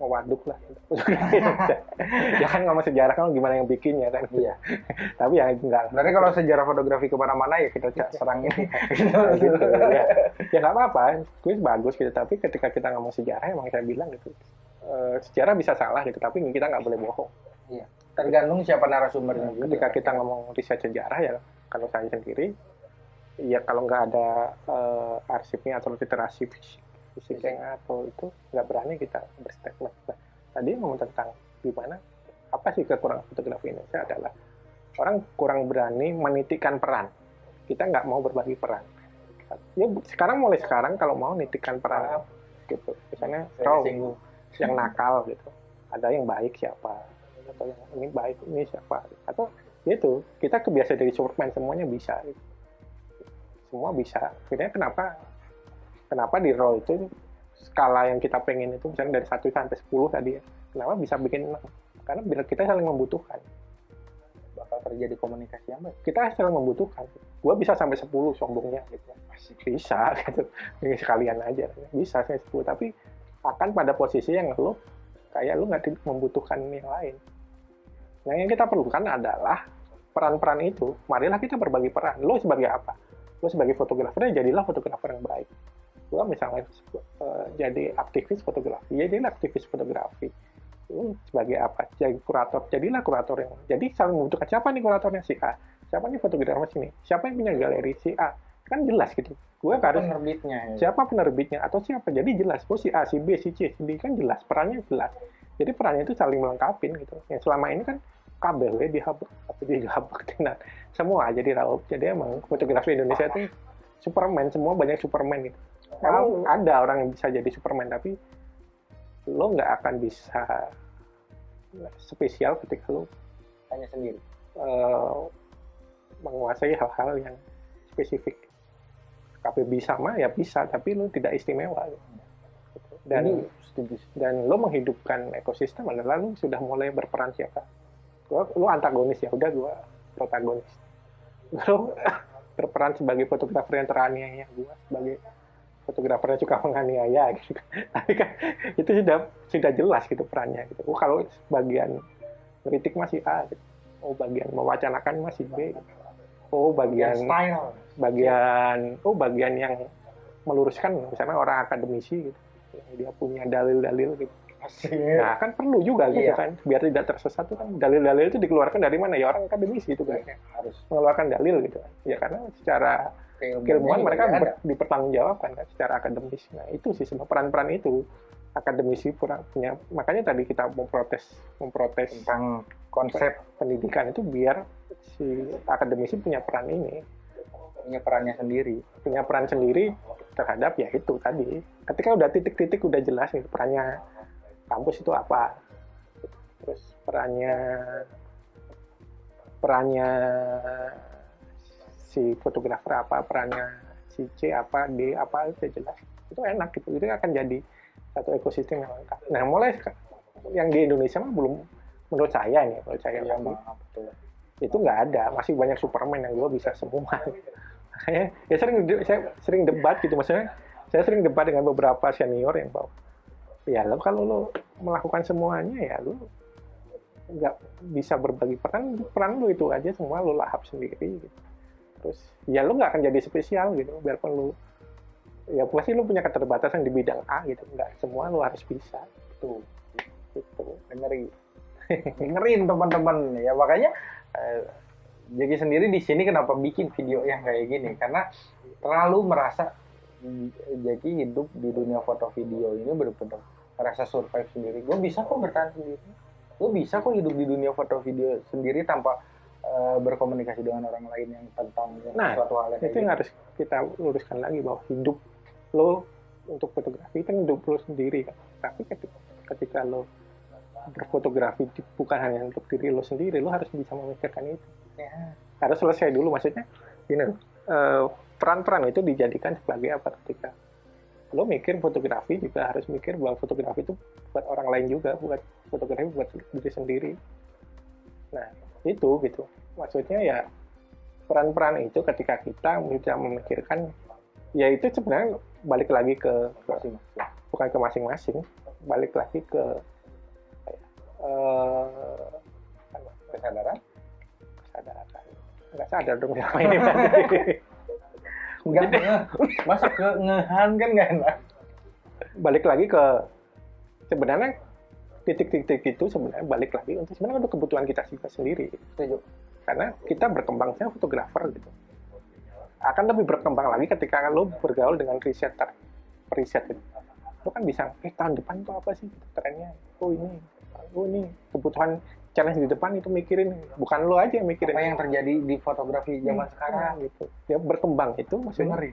mewaduk lah. Ya kan ngomong sejarah kan gimana yang bikinnya kan? Iya. tapi ya enggak. Berarti kalau sejarah fotografi ke mana-mana ya kita serang ini. gitu. Ya ya nggak apa-apa. Kuis bagus gitu. Tapi ketika kita ngomong sejarah emang saya bilang gitu. Eh, sejarah bisa salah gitu tapi kita nggak boleh bohong. Tergantung siapa narasumbernya juga. ketika kita ngomong riset sejarah ya kalau saya sendiri ya kalau nggak ada eh, arsipnya atau literasi fisik atau itu nggak berani kita berstatement. Nah, tadi ngomong tentang gimana apa sih kekurangan fotografi Indonesia adalah orang kurang berani menitikkan peran. Kita nggak mau berbagi peran. Ya sekarang mulai sekarang kalau mau nitikkan peran gitu. Misalnya kau yang nakal gitu. Ada yang baik siapa? Atau yang ini baik ini siapa? Atau ya itu kita kebiasaan dari Superman semuanya bisa. Gitu. semua bisa. Akhirnya kenapa kenapa di raw itu skala yang kita pengen itu misalnya dari 1 sampai 10 tadi ya kenapa bisa bikin 6 karena bila kita saling membutuhkan. Bakal terjadi komunikasi yang baik. kita saling membutuhkan. Gua bisa sampai 10 sombongnya gitu. Masih bisa gitu. Ini sekalian aja. Bisa sampai 10 tapi akan pada posisi yang lu kayak lu nggak membutuhkan yang lain. Nah yang kita perlukan adalah peran-peran itu. Marilah kita berbagi peran. Lo sebagai apa? Lo sebagai fotografer jadilah fotografer yang baik gua misalnya eh, jadi aktivis fotografi ya jadilah aktivis fotografi. Lu sebagai apa? Jadi kurator jadilah kurator yang jadi saling membutuhkan siapa nih kuratornya? Si A. Siapa nih fotografer sini? Siapa yang punya galeri? Si A. Kan jelas gitu. Gue harus penerbitnya? ya. siapa penerbitnya atau siapa? Jadi jelas. Oh si A si B si C si D kan jelas. Perannya jelas. Jadi perannya itu saling melengkapi gitu. Yang selama ini kan KBW dihabak atau dihabak dengan semua jadi raup jadi emang fotografi Indonesia itu Superman semua banyak Superman gitu Emang ada orang yang bisa jadi Superman tapi lo nggak akan bisa spesial ketika lo hanya sendiri. eh, menguasai hal-hal yang spesifik. KPB sama ya bisa, tapi lu tidak istimewa. Dan Ini setuju. dan lo menghidupkan ekosistem adalah lu sudah mulai berperan siapa. Gua, lu antagonis ya, udah gua protagonis. Lu berperan sebagai fotografer yang teraniaya, gua sebagai fotografer yang suka menganiaya gitu. Tapi kan itu sudah sudah jelas gitu perannya gitu. Oh kalau bagian kritik masih A gitu. Oh bagian mewacanakan masih B. gitu. Oh bagian style. bagian oh bagian yang meluruskan misalnya orang akademisi gitu dia punya dalil-dalil gitu nah kan perlu juga gitu Iya. kan biar tidak tersesat tuh kan dalil-dalil itu dikeluarkan dari mana ya orang akademisi gitu kan harus mengeluarkan dalil gitu ya karena secara keilmuan mereka ber- dipertanggungjawabkan kan secara akademis. Nah itu sih semua peran-peran itu. Akademisi pura- punya makanya tadi kita memprotes memprotes tentang konsep. pendidikan itu biar si akademisi punya peran ini. Punya perannya sendiri. Punya peran sendiri terhadap ya itu tadi. Ketika udah titik-titik udah jelas nih perannya kampus itu apa. Terus perannya perannya si fotografer apa perannya si C apa D apa itu jelas. Itu enak gitu. Itu akan jadi satu ekosistem yang lengkap. Nah mulai yang di Indonesia mah belum menurut saya nih menurut saya Iya, Bang, betul. itu nggak ada. Masih banyak Superman yang gue bisa semua. Makanya ya sering saya sering debat gitu. Maksudnya saya sering debat dengan beberapa senior yang bahwa ya lo kalau lo melakukan semuanya ya lo nggak bisa berbagi peran peran lo itu aja semua lo lahap sendiri. gitu. Terus ya lo nggak akan jadi spesial gitu biarpun lo ya pasti lo punya keterbatasan di bidang A gitu. Nggak semua lo harus bisa. Tuh gitu. Ngeri. Dengerin teman-teman. Ya makanya eh, jadi sendiri di sini kenapa bikin video yang kayak gini? Karena terlalu merasa jadi hidup di dunia foto video ini benar-benar merasa survive sendiri. Gue bisa kok bertahan sendiri. Gue bisa kok hidup di dunia foto video sendiri tanpa eh, berkomunikasi dengan orang lain yang tentang Nah, suatu hal yang itu yang gitu. harus kita luruskan lagi bahwa hidup lo untuk fotografi kan hidup lo sendiri kan? Tapi ketika, ketika lo berfotografi bukan hanya untuk diri lo sendiri lo harus bisa memikirkan itu. Ya. harus selesai dulu maksudnya gini loh eh, peran-peran itu dijadikan sebagai apa? Ketika lo mikir fotografi juga harus mikir bahwa fotografi itu buat orang lain juga buat fotografi buat diri sendiri. Nah itu gitu maksudnya ya peran-peran itu ketika kita bisa memikirkan ya itu sebenarnya balik lagi ke, Masing-masing. bukan ke masing-masing balik lagi ke eh, kesadaran kesadaran nggak sadar dong siapa ini nge- masa ke ngehan kan nggak enak. balik lagi ke sebenarnya titik-titik itu sebenarnya balik lagi untuk sebenarnya untuk kebutuhan kita sendiri Setuju. Karena kita berkembang saya fotografer gitu akan lebih berkembang lagi ketika lo bergaul dengan riseter riset gitu. lo kan bisa eh tahun depan itu apa sih trennya oh ini oh ini kebutuhan challenge di depan itu mikirin bukan lo aja yang mikirin Apa yang terjadi di fotografi zaman sekarang? gitu ya berkembang itu maksudnya Ngeri.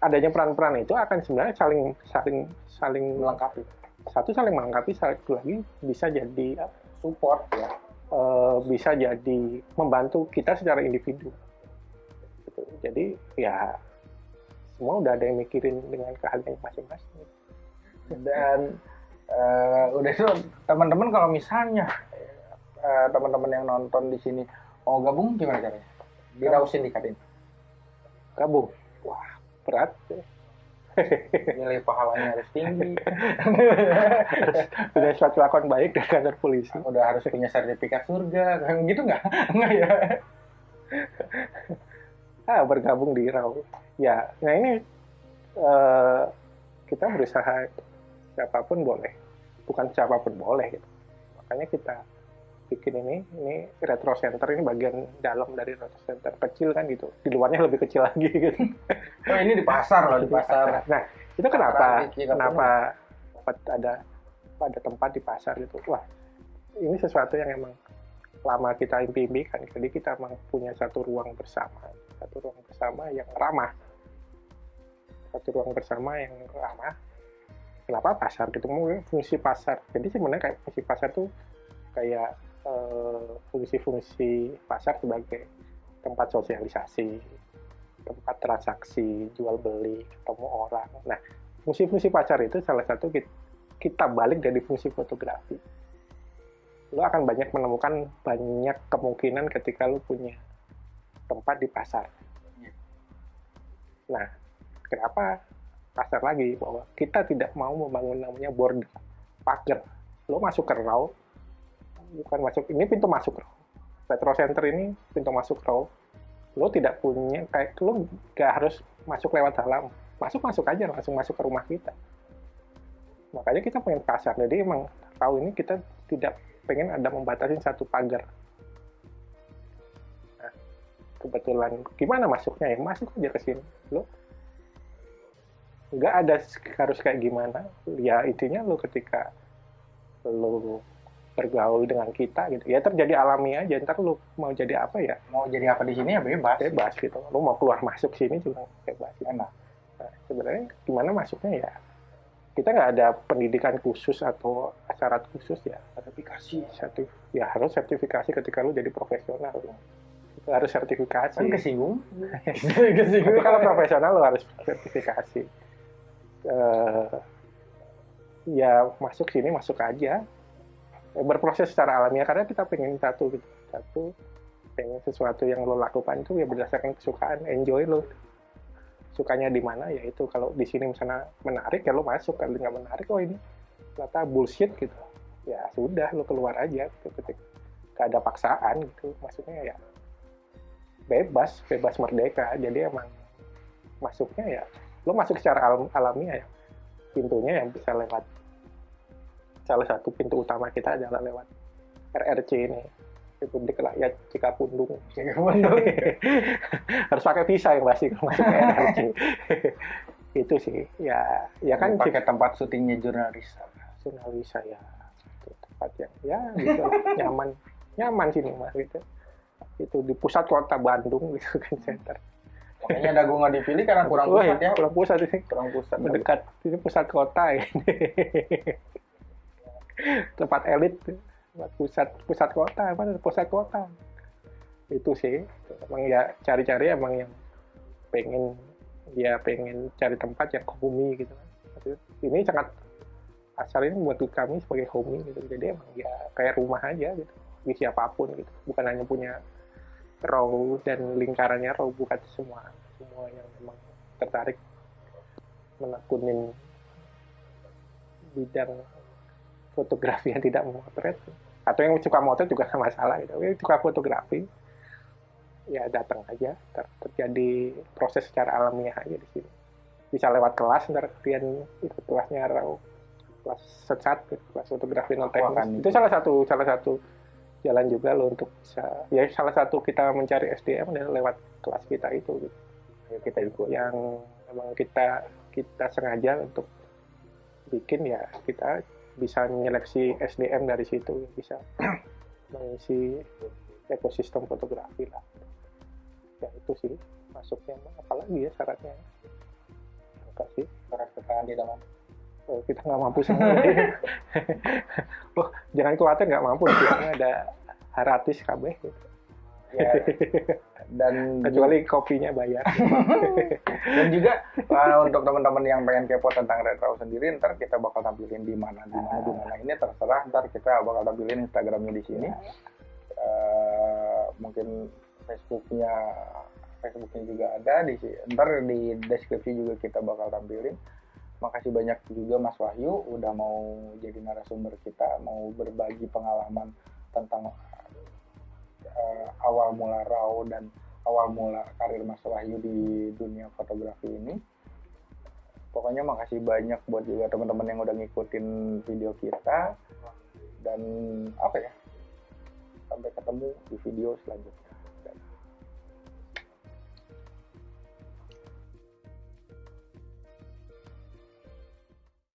adanya peran-peran itu akan sebenarnya saling saling saling Melengkapi. satu saling melengkapi satu lagi bisa jadi Support ya. Eh, bisa jadi membantu kita secara individu Gitu. jadi ya semua udah ada yang mikirin dengan keahlian masing-masing Dan eh, udah itu teman-teman kalau misalnya eh, teman-teman yang nonton di sini mau gabung gimana caranya? Dirausin dikatin. gabung wah berat Nilai pahalanya harus tinggi. punya suatu lakon baik dari kantor polisi Udah harus punya sertifikat surga. Gitu nggak? Nggak ya? ah bergabung di RAW ya nah ini eh, kita berusaha siapa pun boleh bukan siapa pun boleh gitu makanya kita bikin ini ini retro center ini bagian dalam dari retro center kecil kan gitu. Di luarnya lebih kecil lagi gitu. Oh ini di pasar loh, di pasar. nah itu kenapa? kenapa dapat ada ada tempat di pasar gitu? Wah ini sesuatu yang emang lama kita impi-impikan. Jadi kita emang punya satu ruang bersama satu ruang bersama yang ramah. Satu ruang bersama yang ramah. Kenapa pasar? Gitu mungkin fungsi pasar. Jadi sebenarnya kayak fungsi pasar tuh kayak fungsi-fungsi pasar sebagai tempat sosialisasi tempat transaksi jual beli ketemu orang nah fungsi-fungsi pasar itu salah satu kita, kita balik dari fungsi fotografi lo akan banyak menemukan banyak kemungkinan ketika lo punya tempat di pasar. Nah, kenapa pasar lagi? Bahwa kita tidak mau membangun namanya border, pagar. Lo masuk ke raw, bukan masuk, ini pintu masuk raw. Retro Center ini pintu masuk raw. Lo tidak punya, kayak lo gak harus masuk lewat dalam. masuk masuk aja langsung masuk ke rumah kita makanya kita pengen kasar jadi emang tahu ini kita tidak pengen ada membatasi satu pagar nah, kebetulan gimana masuknya ya masuk aja ke sini lo nggak ada harus kayak gimana ya intinya lo ketika lo bergaul dengan kita gitu. Ya terjadi alami aja. Ntar lo mau jadi apa ya? Mau jadi apa di sini ya bebas. Bebas gitu. Lo mau keluar masuk sini juga bebas enak. Nah, sebenarnya gimana masuknya ya? Kita nggak ada pendidikan khusus atau syarat khusus ya. Sertifikasi. Sertif ya harus sertifikasi ketika lu jadi profesional. Itu harus sertifikasi. Kan kesinggung. Tapi kalau profesional lu harus sertifikasi. Uh, ya masuk sini masuk aja berproses secara alamiah karena kita pengen satu gitu. Satu pengen sesuatu yang lo lakukan itu ya berdasarkan kesukaan enjoy lo. Sukanya di mana ya itu. Kalau di sini misalnya menarik ya lo masuk. Kalau nggak menarik oh ini ternyata bullshit gitu. Ya sudah lo keluar aja gitu ketika gak ada paksaan gitu. Maksudnya ya bebas bebas merdeka. Jadi emang masuknya ya lo masuk secara alam, alamiah ya. Pintunya yang bisa lewat salah satu pintu utama kita adalah lewat RRC ini Republik Rakyat Cikapundung. Cikapundung. Harus pakai visa yang pasti kalau masuk ke NRC. itu sih, ya, ya kan pakai tempat syutingnya jurnalis. Jurnalis ya, itu tempat yang ya gitu nyaman, nyaman sini mas gitu. Itu di pusat kota Bandung gitu kan center. Makanya dagu nggak dipilih karena kurang pusat ya. Kurang pusat ini. Kurang pusat. Mendekat ini pusat kota ini. tempat elit pusat pusat kota apa pusat kota? Itu sih emang ya cari-cari emang yang pengen dia pengen cari tempat yang homey gitu ini sangat asal ini buat kami sebagai homey gitu. Jadi emang ya kayak rumah aja gitu di siapa pun gitu. Bukan hanya punya row dan lingkarannya row bukan semua semua yang memang tertarik menekunin bidang fotografi yang tidak memotret. Atau yang suka motret juga nggak masalah gitu. Yang suka fotografi ya datang aja. Ter terjadi proses secara alamiah aja di sini. Bisa lewat kelas ntar kalian ikut kelasnya raw kelas secat kelas fotografi non teknis itu salah satu salah satu jalan juga lo untuk bisa ya salah satu kita mencari SDM adalah lewat kelas kita itu gitu. Ya, kita ikut. Yang memang kita kita sengaja untuk bikin ya kita bisa menyeleksi SDM dari situ bisa mengisi ekosistem fotografi lah. Ya itu sih masuknya. Apalagi ya syaratnya? Enggak sih. Syarat keterangan tidak mampu oh, kita nggak mampu semua. Oh jangan khawatir nggak mampu. Ada haratis kabeh gitu ya, dan kecuali kopinya bayar. Dan juga uh, untuk teman-teman yang pengen kepo tentang retro sendiri ntar kita bakal tampilin di mana di mana di mana. Ini terserah ntar kita bakal tampilin instagramnya di sini. Uh, mungkin facebooknya facebooknya juga ada. Di ntar di deskripsi juga kita bakal tampilin. Makasih banyak juga Mas Wahyu udah mau jadi narasumber kita mau berbagi pengalaman tentang uh, awal mula RAW dan awal mula karir Mas Wahyu di dunia fotografi ini. Pokoknya makasih banyak buat juga teman-teman yang udah ngikutin video kita dan apa ya sampai ketemu di video selanjutnya.